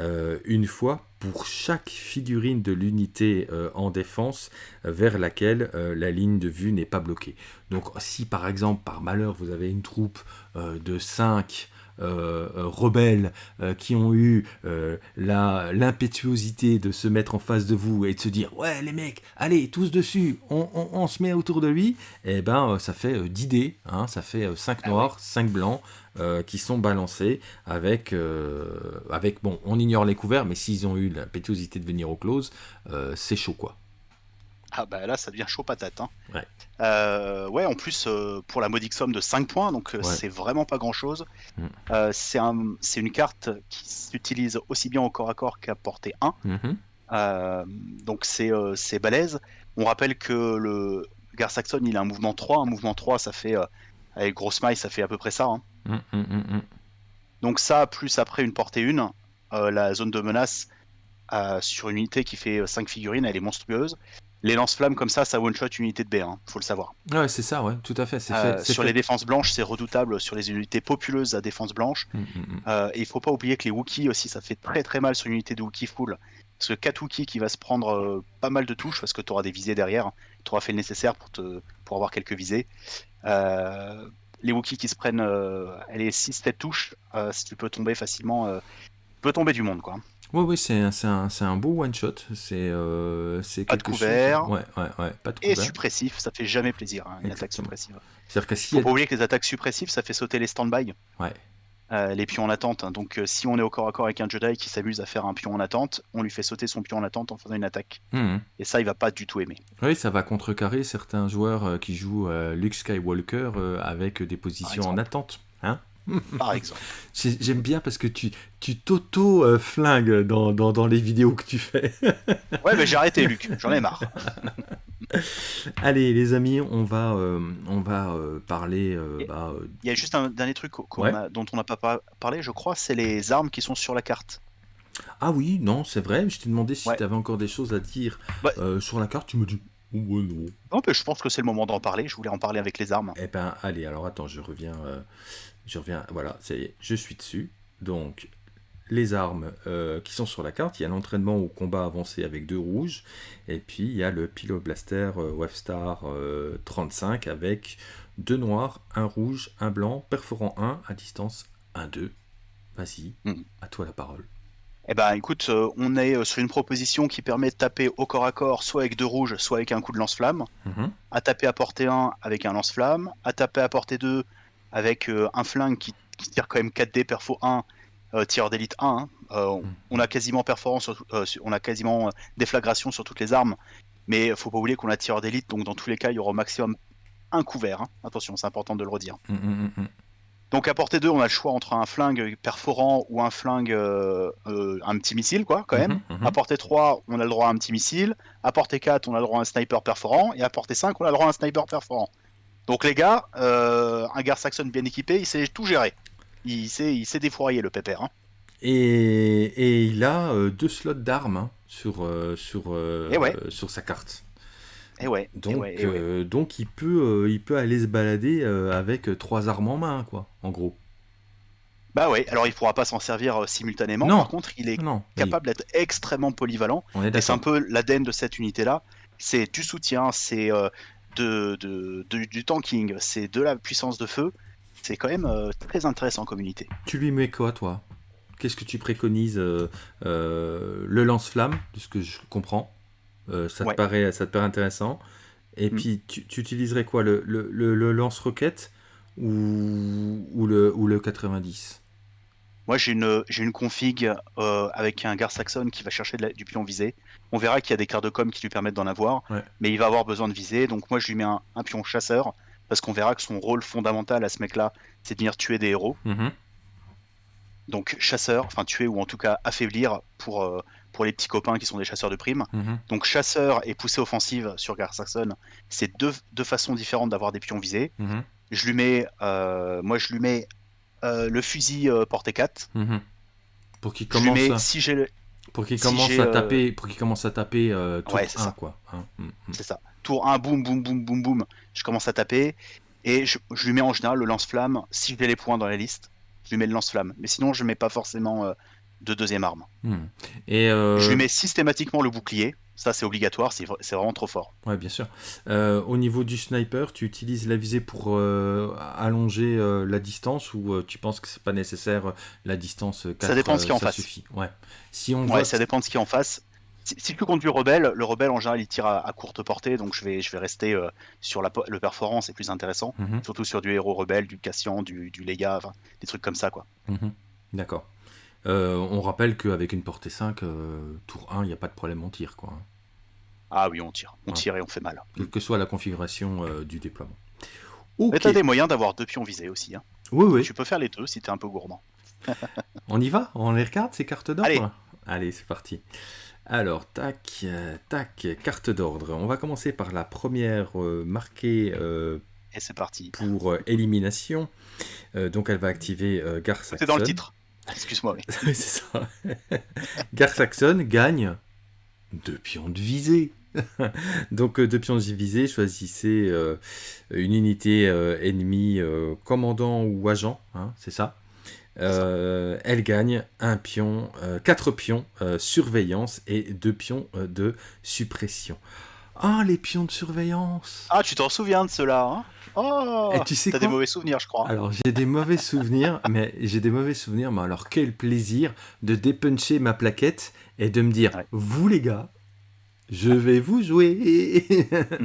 euh, une fois pour chaque figurine de l'unité euh, en défense vers laquelle la ligne de vue n'est pas bloquée. Donc si par exemple par malheur vous avez une troupe de 5 euh, euh, rebelles euh, qui ont eu l'impétuosité de se mettre en face de vous et de se dire ouais les mecs allez tous dessus on, se met autour de lui et eh ben ça fait 10 dés hein, ça fait 5 ah noirs 5 blancs qui sont balancés avec, avec bon on ignore les couverts mais s'ils ont eu l'impétuosité de venir au close c'est chaud quoi ah bah là ça devient chaud patate. Hein. Ouais. Euh, ouais, en plus euh, pour la modique somme de 5 points, donc euh, c'est vraiment pas grand chose. Mm. c'est un, une carte qui s'utilise aussi bien au corps à corps qu'à portée 1. Mm-hmm. donc c'est balèze. On rappelle que le Gar Saxon il a un mouvement 3. Un mouvement 3 ça fait, avec grosse maille ça fait à peu près ça. Hein. Mm, donc ça, plus après une portée 1, la zone de menace sur une unité qui fait 5 figurines, elle est monstrueuse les lance-flammes comme ça, ça one-shot une unité de B, hein, faut le savoir. Ouais, c'est ça, ouais, tout à fait. Euh, sur les défenses blanches, c'est redoutable. Sur les unités populeuses à défense blanche, mm, mm, mm. Euh, et il faut pas oublier que les Wookiees aussi, ça fait très très mal sur une unité de Wookiee full. Parce que 4 Wookiees qui va se prendre euh, pas mal de touches, parce que tu auras des visées derrière, tu auras fait le nécessaire pour, te, pour avoir quelques visées. les Wookiees qui se prennent les 6 têtes touches, si tu peux tomber facilement, tu peux tomber du monde, quoi. Oui, oui, c'est un, un, beau one-shot. C'est euh, Pas de couvert. Ouais, ouais, ouais, pas de Et suppressif, ça fait jamais plaisir, hein, une attaque suppressive. C'est-à-dire que si. Faut pas oublier que les attaques suppressives, ça fait sauter les stand-by. Ouais. Euh, les pions en attente. Hein. Donc, euh, si on est au corps à corps avec un Jedi qui s'amuse à faire un pion en attente, on lui fait sauter son pion en attente en faisant une attaque. Mmh. Et ça, il va pas du tout aimer. Oui, ça va contrecarrer certains joueurs euh, qui jouent Luke Skywalker avec des positions en attente. Par exemple. J'aime bien parce que tu tu t'auto-flingues dans, dans, les vidéos que tu fais. ouais, mais j'ai arrêté, Luc. J'en ai marre. Allez, les amis, on va, euh, on va euh, parler. Euh, bah, Il y a juste un dernier truc dont on n'a pas parlé, je crois, c'est les armes qui sont sur la carte. Ah oui, non, c'est vrai. Je t'ai demandé si tu avais encore des choses à dire bah sur la carte. Tu me dis non. Non, mais je pense que c'est le moment d'en parler. Je voulais en parler avec les armes. Eh ben, allez, alors attends, je reviens. euh, je reviens. Voilà, ça y est, je suis dessus. Donc, les armes euh, qui sont sur la carte, il y a l'entraînement au combat avancé avec deux rouges. Et puis, il y a le Pilot Blaster euh, euh, 35 avec deux noirs, un rouge, un blanc, perforant 1 à distance 1-2. Vas-y, Mhm. à toi la parole. Eh ben, écoute, euh, on est euh, sur une proposition qui permet de taper au corps à corps, soit avec deux rouges, soit avec un coup de lance-flamme. Mhm. À taper à portée 1 avec un lance-flamme. À taper à portée 2 avec euh, un flingue qui, qui tire quand même 4D perfo 1, euh, tireur d'élite 1. hein. Euh, on, Mhm. on a quasiment sur- sur- on a quasiment déflagration sur toutes les armes. Mais faut pas oublier qu'on a tireur d'élite, donc dans tous les cas, il y aura au maximum un couvert. hein. Attention, c'est important de le redire. Mhm, mhm. Donc à portée 2, on a le choix entre un flingue perforant ou un flingue, euh, euh, un petit missile, quoi, quand même. À portée 3, on a le droit à un petit missile. À portée 4, on a le droit à un sniper perforant. Et à portée 5, on a le droit à un sniper perforant. Donc les gars, euh, un Gar Saxon bien équipé, il sait tout gérer. Il sait, il sait défourailler le pépère. hein. Et, et il a euh, deux slots d'armes hein, sur, euh, sur, Eh ouais. sur sa carte. Et ouais, et Donc, ouais, et ouais. euh, donc il, peut, il peut aller se balader avec trois armes en main, quoi, en gros. Bah ouais, alors il pourra pas s'en servir simultanément. Non. Par contre, il est Non, capable d'être extrêmement polyvalent. oui, on est Et c'est un peu l'ADN de cette unité-là. C'est du soutien, c'est euh, de, de- de- du tanking, c'est de la puissance de feu. C'est quand même euh, très intéressant comme unité. Tu lui mets quoi, toi? Qu'est-ce que tu préconises euh, euh, Le lance-flamme, de ce que je comprends. Ça, Ouais. te paraît, ça te paraît intéressant. Et Mm. puis, tu, tu utiliserais quoi Le, le, le- le lance-roquette ou, ou, le, ou le 90 Moi, j'ai une, une config avec un Gar Saxon qui va chercher de la- du pion visé. On verra qu'il y a des cartes de com qui lui permettent d'en avoir, Ouais. mais il va avoir besoin de viser. Donc, moi, je lui mets un, un pion chasseur parce qu'on verra que son rôle fondamental à ce mec-là, c'est de venir tuer des héros. Mhm. Donc, chasseur, enfin, tuer ou en tout cas affaiblir pour, euh, pour les petits copains qui sont des chasseurs de primes. Mhm. Donc, chasseur et poussée offensive sur Gar Saxon, c'est deux, deux façons différentes d'avoir des pions visés. Mhm. Je lui mets, euh, moi, je lui mets euh, le fusil portée 4. Mhm. Pour qu'il Je lui commence, mets, à- si j'ai le, pour qu'il si commence à euh, taper, pour qu'il commence à taper euh, tour Ouais, c'est 1, ça. quoi. hein. Mhm. C'est ça. Tour 1, boum, boum, boum, boum, boum. Je commence à taper. Et je, je lui mets en général le lance-flamme. Si j'ai les points dans la liste, je lui mets le lance-flamme. Mais sinon, je mets pas forcément euh, de deuxième arme. Mhm. Et euh, Je lui mets systématiquement le bouclier. Ça, c'est obligatoire. C'est vra- c'est vraiment trop fort. Ouais, bien sûr. Euh, au niveau du sniper, tu utilises la visée pour euh, allonger euh, la distance ou tu penses que c'est pas nécessaire la distance euh, 4, dépend de ce a en ça face. suffit. Ouais. Si on Ouais, voit ça dépend de ce qui est en face. Si, si tu comptes du rebelle, le rebelle en général il tire à, à courte portée, donc je vais, je vais rester sur la, le perforant, c'est plus intéressant. Mhm, Surtout sur du héros rebelle, du Cassian, du, du enfin, des trucs comme ça quoi. mhm. D'accord. Euh, on rappelle qu'avec une portée 5, euh, tour 1, il n'y a pas de problème, on tire. Quoi, hein. Ah oui, on tire, on Ouais. tire et on fait mal. Quelle que soit la configuration euh, du déploiement. Mais Ok. t'as des moyens d'avoir deux pions visés aussi. Hein. Oui, oui. Tu peux faire les deux si t'es un peu gourmand. On y va? On les regarde, ces cartes d'ordre? Allez. Allez, c'est parti. Alors, tac, tac, carte d'ordre. On va commencer par la première marquée Et c'est parti. pour euh, élimination. Euh, donc, elle va activer euh, C'est dans le titre. Excuse-moi. oui. Oui, c'est ça. Gar Saxon gagne deux pions de visée. Donc, euh, deux pions de visée, choisissez euh, une unité euh, ennemie, euh, commandant ou agent, hein, c'est ça. Euh, elle gagne un pion, euh, quatre pions euh, surveillance et deux pions euh, de suppression. Ah, les pions de surveillance Ah, tu t'en souviens de cela hein? Oh Et tu sais T'as des mauvais souvenirs, je crois. Alors j'ai des mauvais souvenirs, mais j'ai des mauvais souvenirs, mais alors quel plaisir de dépuncher ma plaquette et de me dire, Ouais. vous les gars, je vais vous jouer.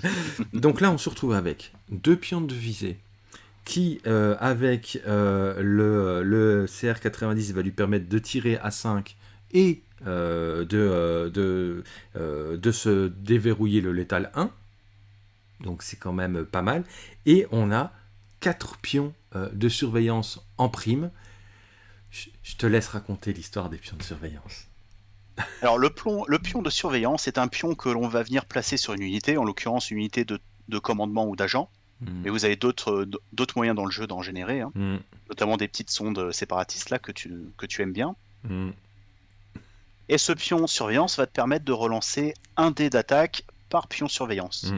Donc là on se retrouve avec deux pions de visée qui, euh, avec euh, le, le CR90, va lui permettre de tirer à 5 et euh, de, euh, de, euh, de se déverrouiller le létal 1. Donc c'est quand même pas mal. Et on a 4 pions euh, de surveillance en prime. Je, te laisse raconter l'histoire des pions de surveillance. Alors, le, plomb, le pion de surveillance est un pion que l'on va venir placer sur une unité, en l'occurrence une unité de, de commandement ou d'agent. Hmm. Mais vous avez d'autres euh, d'autres moyens dans le jeu d'en générer, hein. Hmm. notamment des petites sondes séparatistes là que tu, que tu aimes bien. Hmm. Et ce pion surveillance va te permettre de relancer un dé d'attaque par pion surveillance.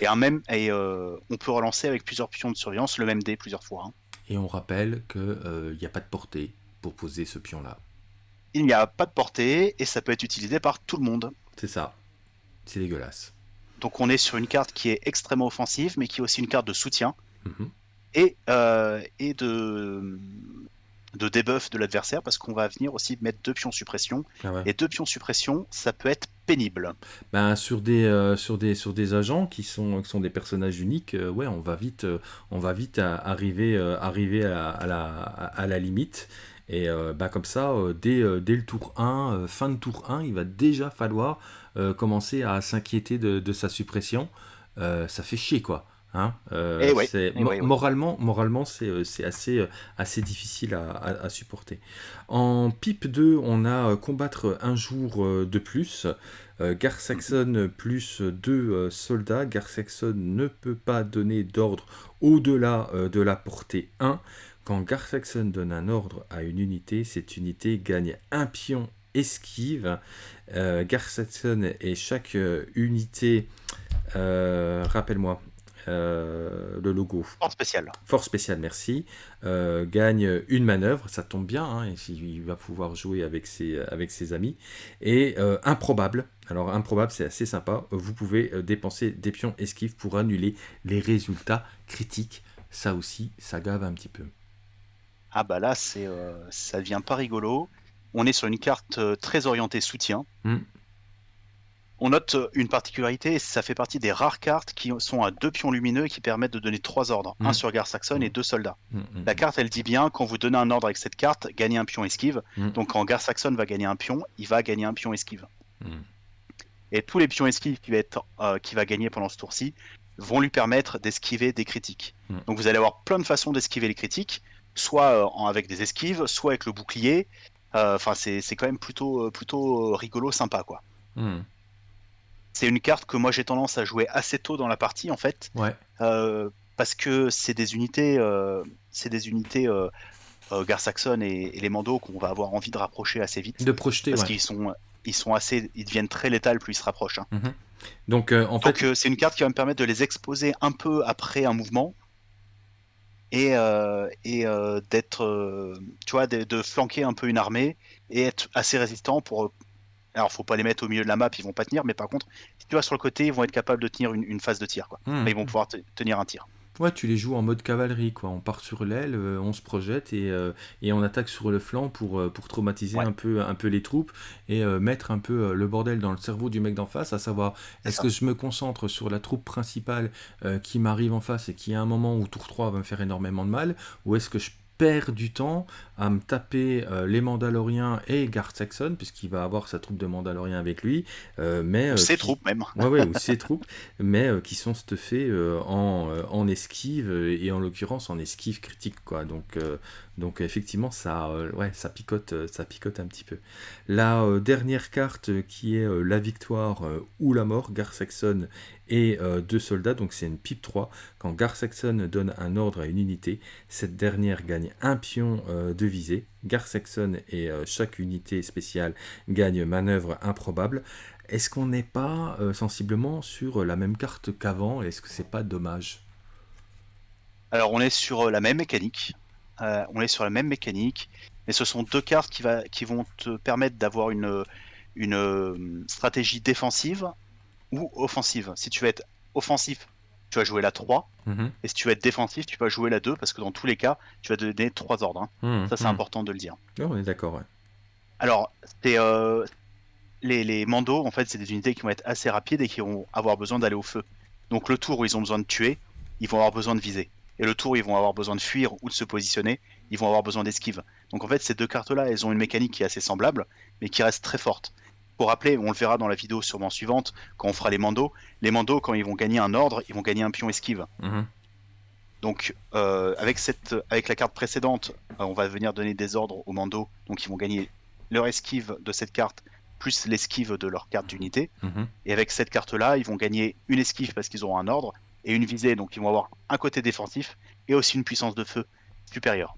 Et, un même, et on peut relancer avec plusieurs pions de surveillance le même dé plusieurs fois. Hein. Et on rappelle qu'il n'y a pas de portée pour poser ce pion-là. Il n'y a pas de portée et ça peut être utilisé par tout le monde. C'est ça. C'est dégueulasse. Donc on est sur une carte qui est extrêmement offensive, mais qui est aussi une carte de soutien. Mhm. Et, euh, et de, de debuff de l'adversaire, parce qu'on va venir aussi mettre deux pions suppression. Ah et deux pions suppression, ça peut être pénible. Ben, sur, des, euh, sur, des, sur des agents qui sont, qui sont des personnages uniques, euh, ouais, on va vite, on va vite arriver, arriver à, la, à la limite. Et bah, comme ça, dès, dès, le tour 1, fin de tour 1, il va déjà falloir euh, commencer à s'inquiéter de, sa suppression, euh, ça fait chier quoi. Hein euh, eh eh moralement, moralement c'est assez, assez difficile à, supporter. En pipe 2, on a combattre un jour de plus. Gar Saxon plus deux soldats. Gar Saxon ne peut pas donner d'ordre au-delà de la portée 1. Quand Gar Saxon donne un ordre à une unité, cette unité gagne un pion esquive. Euh, et chaque euh, unité, euh, rappelle-moi, euh, le logo. Force spéciale. Force spéciale, merci. gagne une manœuvre, ça tombe bien, hein, il va pouvoir jouer avec ses, avec ses amis. Et improbable, alors improbable c'est assez sympa, vous pouvez dépenser des pions esquives pour annuler les résultats critiques. Ça aussi, ça gave un petit peu. Ah bah là, c'est ça devient pas rigolo on est sur une carte euh, très orientée soutien. Hmm. On note euh, une particularité, ça fait partie des rares cartes qui sont à deux pions lumineux et qui permettent de donner trois ordres, un hmm. sur Gar Saxon et hmm. deux soldats. La carte, elle dit bien, quand vous donnez un ordre avec cette carte, gagnez un pion esquive. Donc quand Gar Saxon va gagner un pion, il va gagner un pion esquive. Et tous les pions esquives qu'il va, être, euh, va gagner pendant ce tour-ci vont lui permettre d'esquiver des critiques. Donc vous allez avoir plein de façons d'esquiver les critiques, soit avec des esquives, soit avec le bouclier, euh, enfin, c'est quand même plutôt, euh, plutôt euh, rigolo, sympa, quoi. C'est une carte que moi j'ai tendance à jouer assez tôt dans la partie, en fait. Ouais. parce que c'est des unités, c'est des unités Gar Saxon et, les Mandos qu'on va avoir envie de rapprocher assez vite. De projeter, Parce qu'ils sont, ils sont assez, ils deviennent très létals plus ils se rapprochent. Hein. Mhm. Donc, en fait, c'est une carte qui va me permettre de les exposer un peu après un mouvement et, euh, et euh, d'être, euh, tu vois, de, flanquer un peu une armée et être assez résistant pour. Alors, faut pas les mettre au milieu de la map, ils vont pas tenir, mais par contre, si tu vas sur le côté, ils vont être capables de tenir une, phase de tir, quoi. Mmh. ils vont pouvoir tenir un tir. Ouais, tu les joues en mode cavalerie, quoi. On part sur l'aile, euh, on se projette et, euh, et, on attaque sur le flanc pour, euh, pour traumatiser un, peu, un peu les troupes et mettre un peu le bordel dans le cerveau du mec d'en face, à savoir est-ce que je me concentre sur la troupe principale qui m'arrive en face et qui à un moment où tour 3 va me faire énormément de mal, ou est-ce que je perd du temps à me taper euh, les Mandaloriens et Gar Saxon, puisqu'il va avoir sa troupe de Mandaloriens avec lui. Euh, mais, euh, ses troupes même. Ouais, ouais, ou ses troupes, mais qui sont stuffées en, en esquive, et en l'occurrence en esquive critique. Quoi. Donc, donc effectivement, ça, ça, picote, ça picote un petit peu. La dernière carte qui est la victoire ou la mort, Gar Saxon et deux soldats, donc c'est une pipe 3. Quand Gar Saxon donne un ordre à une unité, cette dernière gagne un pion de visée. Gar Saxon et euh, chaque unité spéciale gagne manœuvre improbable. Est-ce qu'on n'est pas euh, sensiblement sur la même carte qu'avant? Est-ce que c'est pas dommage? Alors on est sur euh, la même mécanique. On est sur la même mécanique, mais ce sont deux cartes qui, va, qui vont te permettre d'avoir une, une stratégie défensive ou offensive. Si tu veux être offensif, tu vas jouer la 3. Mhm. Et si tu veux être défensif, tu vas jouer la 2 parce que dans tous les cas, tu vas donner 3 ordres. Hein. Mhm. Ça, c'est mhm. important de le dire. Oh, on est d'accord, ouais. Alors, euh, les, les mandos, en fait, c'est des unités qui vont être assez rapides et qui vont avoir besoin d'aller au feu. Donc, le tour où ils ont besoin de tuer, ils vont avoir besoin de viser. Et le tour ils vont avoir besoin de fuir ou de se positionner, ils vont avoir besoin d'esquive. Donc, en fait, ces deux cartes-là, elles ont une mécanique qui est assez semblable, mais qui reste très forte. Pour rappeler, on le verra dans la vidéo sûrement suivante, quand on fera les mandos, les mandos, quand ils vont gagner un ordre, ils vont gagner un pion esquive. Mhm. Donc, euh, avec, cette, avec la carte précédente, euh, on va venir donner des ordres aux mandos, donc ils vont gagner leur esquive de cette carte, plus l'esquive de leur carte d'unité. Mhm. Et avec cette carte-là, ils vont gagner une esquive parce qu'ils auront un ordre, et une visée, donc ils vont avoir un côté défensif, et aussi une puissance de feu supérieure.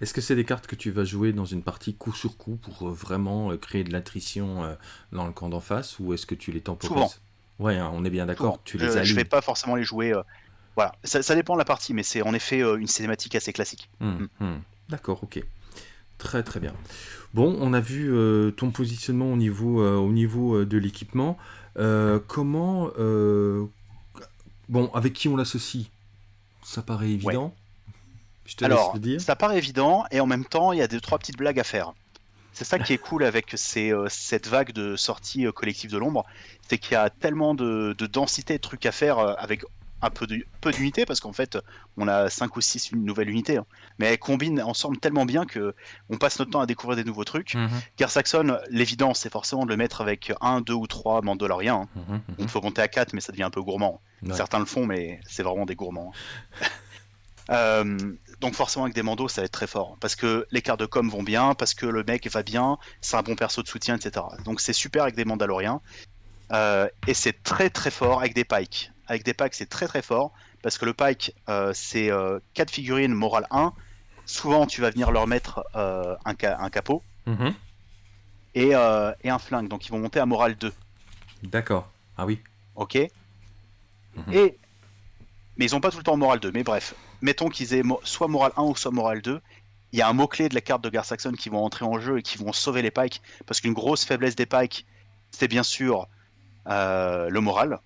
Est-ce que c'est des cartes que tu vas jouer dans une partie coup sur coup pour euh, vraiment euh, créer de l'attrition euh, dans le camp d'en face ou est-ce que tu les temporises? Ouais, hein, on est bien d'accord, tu les Je, vais pas forcément les jouer. euh, voilà, ça, ça dépend de la partie, mais c'est en effet euh, une cinématique assez classique. Hmm, hmm. D'accord, ok. Très très bien. Bon, on a vu euh, ton positionnement au niveau, au niveau de l'équipement. Comment... Bon, avec qui on l'associe? Ça paraît évident. Je te laisse Alors, le dire. ça paraît évident, et en même temps, il y a deux trois petites blagues à faire. C'est ça qui est cool avec ces, euh, cette vague de sorties euh, collectives de l'ombre, c'est qu'il y a tellement de, de densité de trucs à faire euh, avec un peu d'unités, parce qu'en fait, on a 5 ou 6 nouvelles unités, hein. mais elles combinent ensemble tellement bien que on passe notre temps à découvrir des nouveaux trucs. Mhm, Gar Saxon, l'évidence, c'est forcément de le mettre avec un, deux ou trois Mandaloriens. hein. mhm, Il faut monter à 4, mais ça devient un peu gourmand. Ouais. Certains le font, mais c'est vraiment des gourmands. Euh, donc forcément avec des mandos, ça va être très fort. Parce que les cartes de com vont bien, parce que le mec va bien, c'est un bon perso de soutien, etc. Donc c'est super avec des Mandaloriens. Euh, et c'est très très fort avec des pikes. Avec des pikes, c'est très très fort. Parce que le pike, euh, c'est 4 figurines morale 1. Souvent, tu vas venir leur mettre euh, un, ca- un capot mhm. et, euh, et un flingue. Donc ils vont monter à morale 2. D'accord. Ah oui. Ok. Mhm. Et mais ils ont pas tout le temps moral 2. Mais bref, mettons qu'ils aient mo- soit moral 1 ou soit moral 2. Il y a un mot-clé de la carte de Gar Saxon qui vont entrer en jeu et qui vont sauver les pikes. Parce qu'une grosse faiblesse des pikes, c'est bien sûr euh, le moral.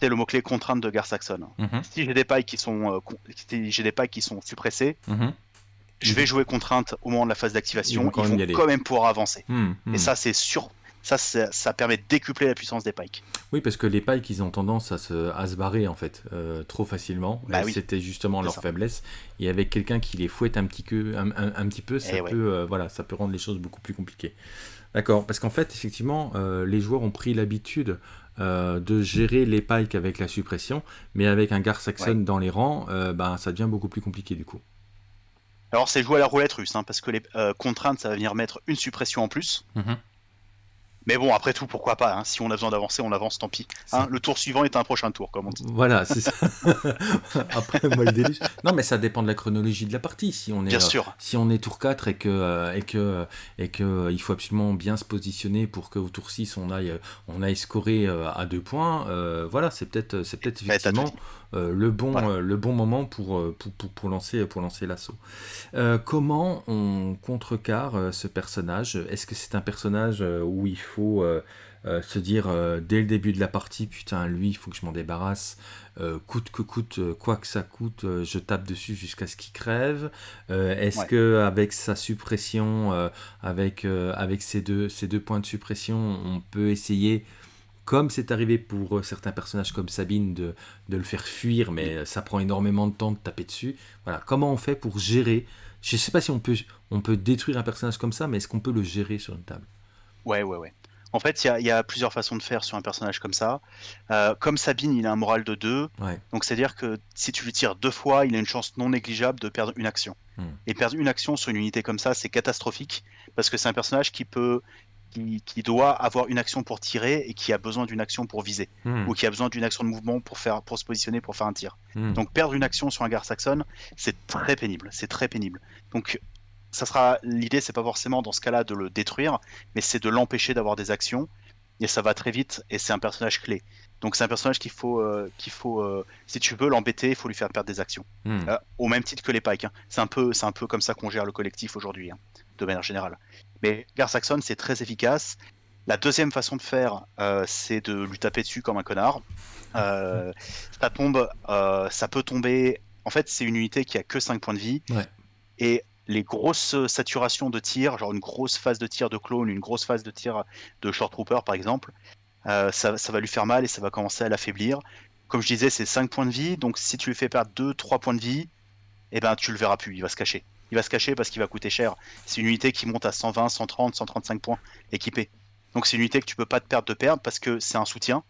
C'est le mot-clé contrainte de Gar Saxon. Mhm, Si j'ai des pikes qui sont euh, si j'ai des pikes qui sont suppressés, mhm. je vais jouer contrainte au moment de la phase Ils d'activation. vont Ils quand vont quand même pouvoir avancer. Hmm, hmm. Et ça, c'est sûr. Ça, ça, ça permet de décupler la puissance des pikes. Oui, parce que les pikes, ils ont tendance à se, à se barrer en fait euh, trop facilement. Bah oui. C'était justement leur ça. faiblesse. Et avec quelqu'un qui les fouette un petit, peu, un, un- un petit peu, ça Eh ouais. peut, euh, voilà, ça peut rendre les choses beaucoup plus compliquées. D'accord, parce qu'en fait, effectivement, euh, les joueurs ont pris l'habitude euh, de gérer les pikes avec la suppression, mais avec un Gar Saxon Ouais. dans les rangs, euh, ben, ça devient beaucoup plus compliqué du coup. Alors c'est jouer à la roulette russe, hein, parce que les contraintes, ça va venir mettre une suppression en plus. Mhm. Mais bon, après tout, pourquoi pas hein, Si on a besoin d'avancer, on avance, tant pis. Hein, le tour suivant est un prochain tour, comme on dit. Voilà, c'est ça. Après, moi, le déluge. Non, mais ça dépend de la chronologie de la partie. Si on est, Bien euh, sûr. si on est tour 4 et que, euh, et que, et que euh, il faut absolument bien se positionner pour qu'au tour 6 on aille, on aille scorer à deux points, euh, voilà, c'est peut-être tout effectivement le, bon, euh, le bon moment pour, euh, pour, pour, pour lancer, pour lancer l'assaut. Euh, comment on contrecarre euh, ce personnage? Est-ce que c'est un personnage euh, où il faut euh, euh, se dire euh, dès le début de la partie, putain, lui, il faut que je m'en débarrasse, euh, coûte que coûte, euh, quoi que ça coûte, euh, je tape dessus jusqu'à ce qu'il crève. Euh, Est-ce Ouais. que avec sa suppression, euh, avec, euh, avec ces, deux, ces deux points de suppression, on peut essayer, comme c'est arrivé pour euh, certains personnages comme Sabine, de, de le faire fuir, mais ça prend énormément de temps de taper dessus. Voilà, comment on fait pour gérer? Je ne sais pas si on peut, on peut détruire un personnage comme ça, mais est-ce qu'on peut le gérer sur une table? Ouais, ouais, ouais. En fait, il y a, il y a plusieurs façons de faire sur un personnage comme ça. Euh, comme Sabine, il a un moral de 2. Ouais. Donc c'est-à-dire que si tu lui tires deux fois, il a une chance non négligeable de perdre une action. Hmm. Et perdre une action sur une unité comme ça, c'est catastrophique. Parce que c'est un personnage qui peut... Qui, qui doit avoir une action pour tirer et qui a besoin d'une action pour viser. Hmm, ou qui a besoin d'une action de mouvement pour, faire, pour se positionner pour faire un tir. hmm. Donc perdre une action sur un Gar Saxon, c'est très pénible, c'est très pénible. Donc ça sera l'idée, c'est pas forcément dans ce cas-là de le détruire, mais c'est de l'empêcher d'avoir des actions. Et ça va très vite, et c'est un personnage clé. Donc c'est un personnage qu'il faut, euh, qu'il faut, euh, si tu veux l'embêter, il faut lui faire perdre des actions. Hmm. Euh, au même titre que les pikes. hein. C'est un peu, c'est un peu comme ça qu'on gère le collectif aujourd'hui, hein, de manière générale. Mais Gar Saxon, c'est très efficace. La deuxième façon de faire, euh, c'est de lui taper dessus comme un connard. Euh, ça tombe, euh, ça peut tomber. En fait, c'est une unité qui a que 5 points de vie. Ouais. Et les grosses saturations de tir, genre une grosse phase de tir de clone, une grosse phase de tir de short trooper par exemple, ça, ça va lui faire mal et ça va commencer à l'affaiblir. Comme je disais, c'est 5 points de vie, donc si tu lui fais perdre 2-3 points de vie, eh ben tu le verras plus, il va se cacher. Il va se cacher parce qu'il va coûter cher. C'est une unité qui monte à 120, 130, 135 points équipée. Donc c'est une unité que tu peux pas te perdre de perdre parce que c'est un soutien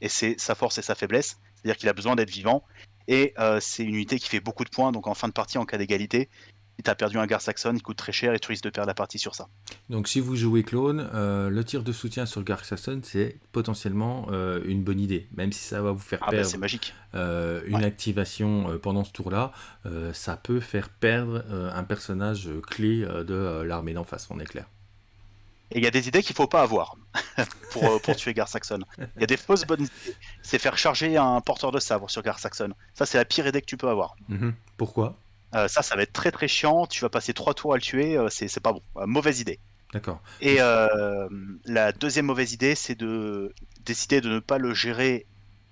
et c'est sa force et sa faiblesse. C'est-à-dire qu'il a besoin d'être vivant et euh, c'est une unité qui fait beaucoup de points. Donc en fin de partie, en cas d'égalité, si tu as perdu un Gar Saxon, il coûte très cher et tu risques de perdre la partie sur ça. Donc si vous jouez clone, euh, le tir de soutien sur Garth Saxon, c'est potentiellement euh, une bonne idée. Même si ça va vous faire Ah bah perdre c'est magique. euh, une Ouais. activation pendant ce tour-là, ça peut faire perdre un personnage clé de l'armée d'en face, on est clair. Et il y a des idées qu'il faut pas avoir. pour, pour tuer Gar Saxon. Il y a des fausses bonnes idées. C'est faire charger un porteur de sabre sur Gar Saxon. Ça, c'est la pire idée que tu peux avoir. Mhm. Pourquoi? Ça, ça va être très très chiant. Tu vas passer trois tours à le tuer. c'est pas bon. mauvaise idée. D'accord. Et la deuxième mauvaise idée, c'est de décider de ne pas le gérer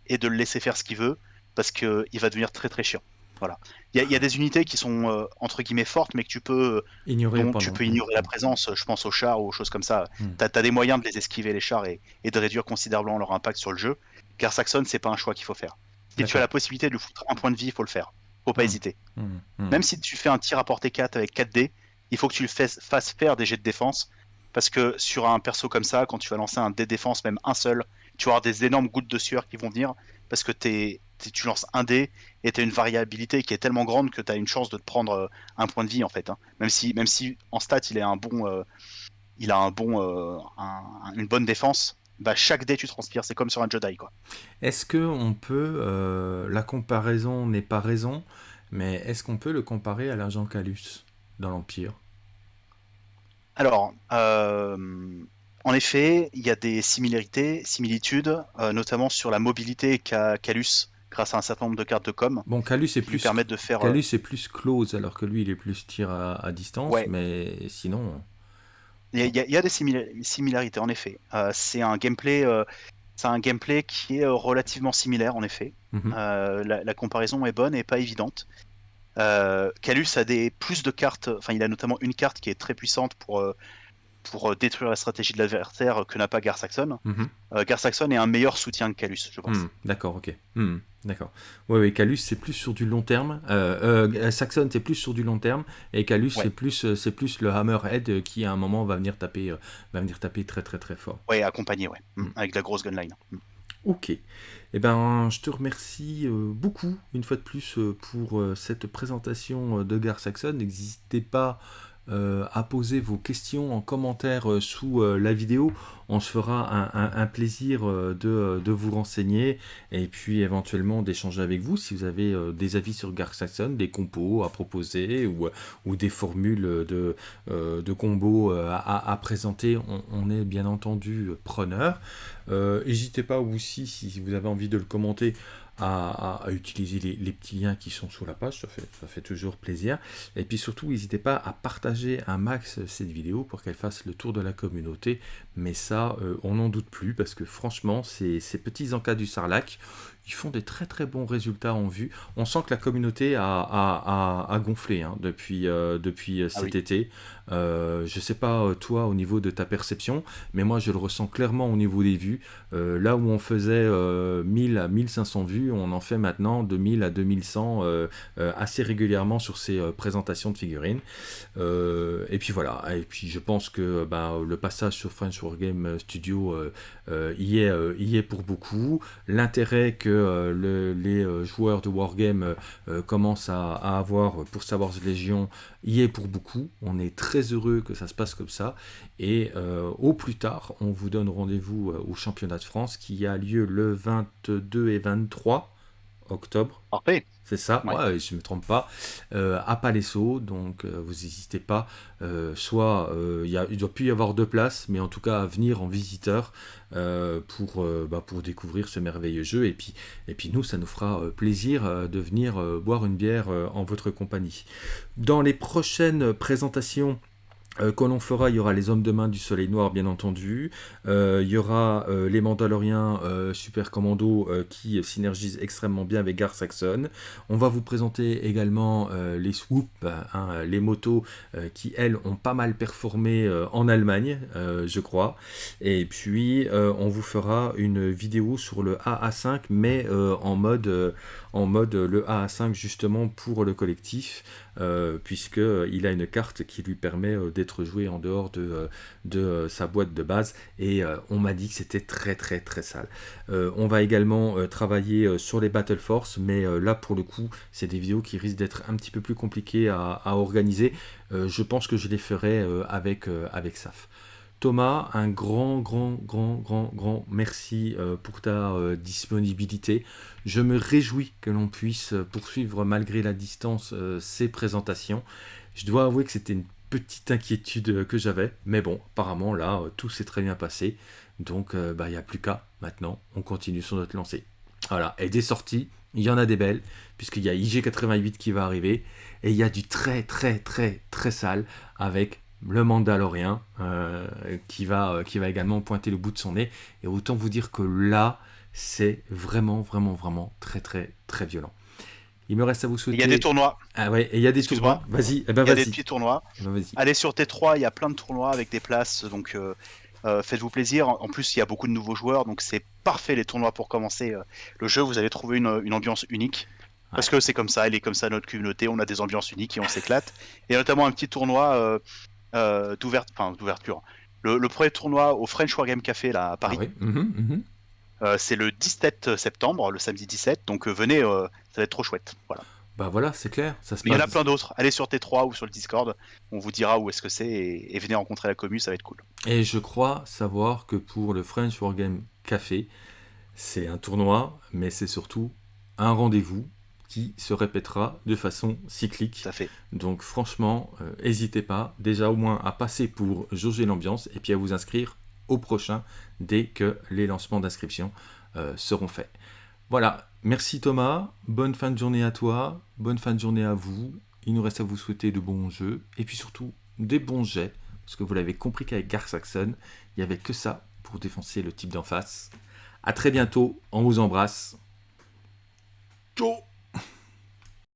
et de le laisser faire ce qu'il veut parce qu'il va devenir très très chiant. Voilà. Il y, a des unités qui sont euh, entre guillemets fortes, mais que tu peux ignorer. tu peux ignorer la présence. Je pense aux chars ou aux choses comme ça. Hmm. Tu as, des moyens de les esquiver les chars et, de réduire considérablement leur impact sur le jeu. Car Saxon, c'est pas un choix qu'il faut faire. Si tu as la possibilité de lui foutre un point de vie, il faut le faire. Faut pas hmm. hésiter. Hmm. Même si tu fais un tir à portée 4 avec 4 dés, il faut que tu le fasses, fasses faire des jets de défense. Parce que sur un perso comme ça, quand tu vas lancer un dé défense, même un seul, tu vas avoir des énormes gouttes de sueur qui vont venir parce que tu lances un dé et tu as une variabilité qui est tellement grande que tu as une chance de te prendre euh, un point de vie en fait. Hein. Même, si, même si en stat il est un bon, euh, il a un bon, euh, une bonne défense, bah, chaque dé tu transpires, c'est comme sur un Jedi quoi. Est-ce que on peut, la comparaison n'est pas raison, mais est-ce qu'on peut le comparer à l'agent Calus dans l'Empire? Alors, en effet, il y a des similarités, similitudes, euh, notamment sur la mobilité qu'a Calus grâce à un certain nombre de cartes de com. Bon, Calus est plus permettent de faire. Calus est plus close alors que lui il est plus tir à, distance, mais sinon. Il y, a, des similarités en effet. Euh, c'est un gameplay. Euh, c'est un gameplay qui est relativement similaire en effet. Mhm. la, la, comparaison est bonne et pas évidente. Calus a des plus de cartes, enfin il a notamment une carte qui est très puissante pour pour euh, détruire la stratégie de l'adversaire que n'a pas Gar Saxon. Mhm. Euh, Gar Saxon est un meilleur soutien que Calus, je pense. Hmm, d'accord, ok. Hmm, d'accord. Oui, oui, Calus c'est plus sur du long terme. Euh, Saxon c'est plus sur du long terme et Calus c'est plus c'est plus le Hammerhead qui à un moment va venir taper va venir taper très très très fort. Oui, accompagné, ouais, hmm, avec la grosse gunline. Ok. Eh ben, je te remercie beaucoup une fois de plus pour cette présentation de Gar Saxon. N'hésitez pas euh, à poser vos questions en commentaire euh, sous euh, la vidéo. On se fera un, plaisir de, vous renseigner et puis éventuellement d'échanger avec vous si vous avez des avis sur Gark Saxon, des compos à proposer ou, des formules de, combos à, présenter. On, est bien entendu preneur. N'hésitez pas aussi si vous avez envie de le commenter à, utiliser les, petits liens qui sont sous la page, ça fait, toujours plaisir. Et puis surtout, n'hésitez pas à partager un max cette vidéo pour qu'elle fasse le tour de la communauté. Mais ça, euh, on n'en doute plus parce que franchement, ces, ces petits encas du Sarlac, ils font des très très bons résultats en vue. On sent que la communauté a, gonflé hein, depuis, euh, depuis euh, ah cet été. Euh, je ne sais pas toi au niveau de ta perception, mais moi je le ressens clairement au niveau des vues. là où on faisait 1000 à 1500 vues, on en fait maintenant 2000 à 2100 assez régulièrement sur ces présentations de figurines. et puis voilà, et puis je pense que bah, le passage sur French Wargame Studio y, est, y est pour beaucoup. L'intérêt que euh, les euh, joueurs de Wargame euh, commencent à, avoir pour Star Wars Légion y est pour beaucoup. On est très heureux que ça se passe comme ça. Et au plus tard, on vous donne rendez-vous au championnat de France qui a lieu le 22 et 23 octobre. Parfait. C'est ça, je ne me trompe pas, euh, à Palesso, donc euh, vous n'hésitez pas, euh, soit il ne doit plus y avoir deux places, mais en tout cas à venir en visiteur pour, bah, pour découvrir ce merveilleux jeu, et puis, et puis nous, ça nous fera plaisir de venir boire une bière en votre compagnie. Dans les prochaines présentations, euh, que l'on fera, il y aura les hommes de main du soleil noir bien entendu, euh, il y aura euh, les Mandaloriens Super Commando qui synergisent extrêmement bien avec Gar Saxon. On va vous présenter également les Swoop, hein, les motos qui elles ont pas mal performé en Allemagne, je crois. Et puis on vous fera une vidéo sur le AA5 mais en mode en mode le AA5 justement pour le collectif, puisqu'il a une carte qui lui permet euh, d'être joué en dehors de, euh, sa boîte de base, et on m'a dit que c'était très très très sale. on va également travailler sur les Battle Force, mais là pour le coup, c'est des vidéos qui risquent d'être un petit peu plus compliquées à, organiser. je pense que je les ferai avec SAF. Thomas, un grand, grand, grand, grand, grand merci euh, pour ta euh, disponibilité. Je me réjouis que l'on puisse poursuivre malgré la distance euh, ces présentations. Je dois avouer que c'était une petite inquiétude que j'avais, mais bon, apparemment là, tout s'est très bien passé. Donc, bah, il n'y a plus qu'à maintenant. On continue sur notre lancée. Voilà. Et des sorties, il y en a des belles, puisqu'il y a IG88 qui va arriver. Et il y a du très, très, très, très sale avec le Mandalorien euh, qui, va, euh, qui va également pointer le bout de son nez. Et autant vous dire que là, c'est vraiment, vraiment, vraiment très, très, très violent. Il me reste à vous souhaiter. Il y a des tournois. Ah ouais, et il y a des tournois. Vas-y, eh ben, il y a des petits tournois. Eh ben, Allez sur T3, il y a plein de tournois avec des places, donc euh, faites-vous plaisir. En plus, il y a beaucoup de nouveaux joueurs, donc c'est parfait les tournois pour commencer le jeu. Vous allez trouver une, une ambiance unique. Parce que c'est comme ça, elle est comme ça notre communauté, on a des ambiances uniques et on s'éclate. Et notamment un petit tournoi euh, d'ouverture. Le, premier tournoi au French Wargame Café là, à Paris. Ah mhm, mhm. Euh, c'est le 17 septembre, le samedi 17. Donc euh, venez, ça va être trop chouette. Voilà. Bah voilà, c'est clair. Ça se il y en a plein d'autres. Allez sur T3 ou sur le Discord. On vous dira où est-ce que c'est et, venez rencontrer la commune, ça va être cool. Et je crois savoir que pour le French Wargame Café, c'est un tournoi, mais c'est surtout un rendez-vous qui se répétera de façon cyclique. Ça fait. Donc franchement, n'hésitez euh, pas déjà au moins à passer pour jauger l'ambiance et puis à vous inscrire au prochain dès que les lancements d'inscription euh, seront faits. Voilà, merci Thomas, bonne fin de journée à toi, bonne fin de journée à vous. Il nous reste à vous souhaiter de bons jeux et puis surtout des bons jets, parce que vous l'avez compris qu'avec Gar Saxon, il n'y avait que ça pour défoncer le type d'en face. A très bientôt, on vous embrasse. Ciao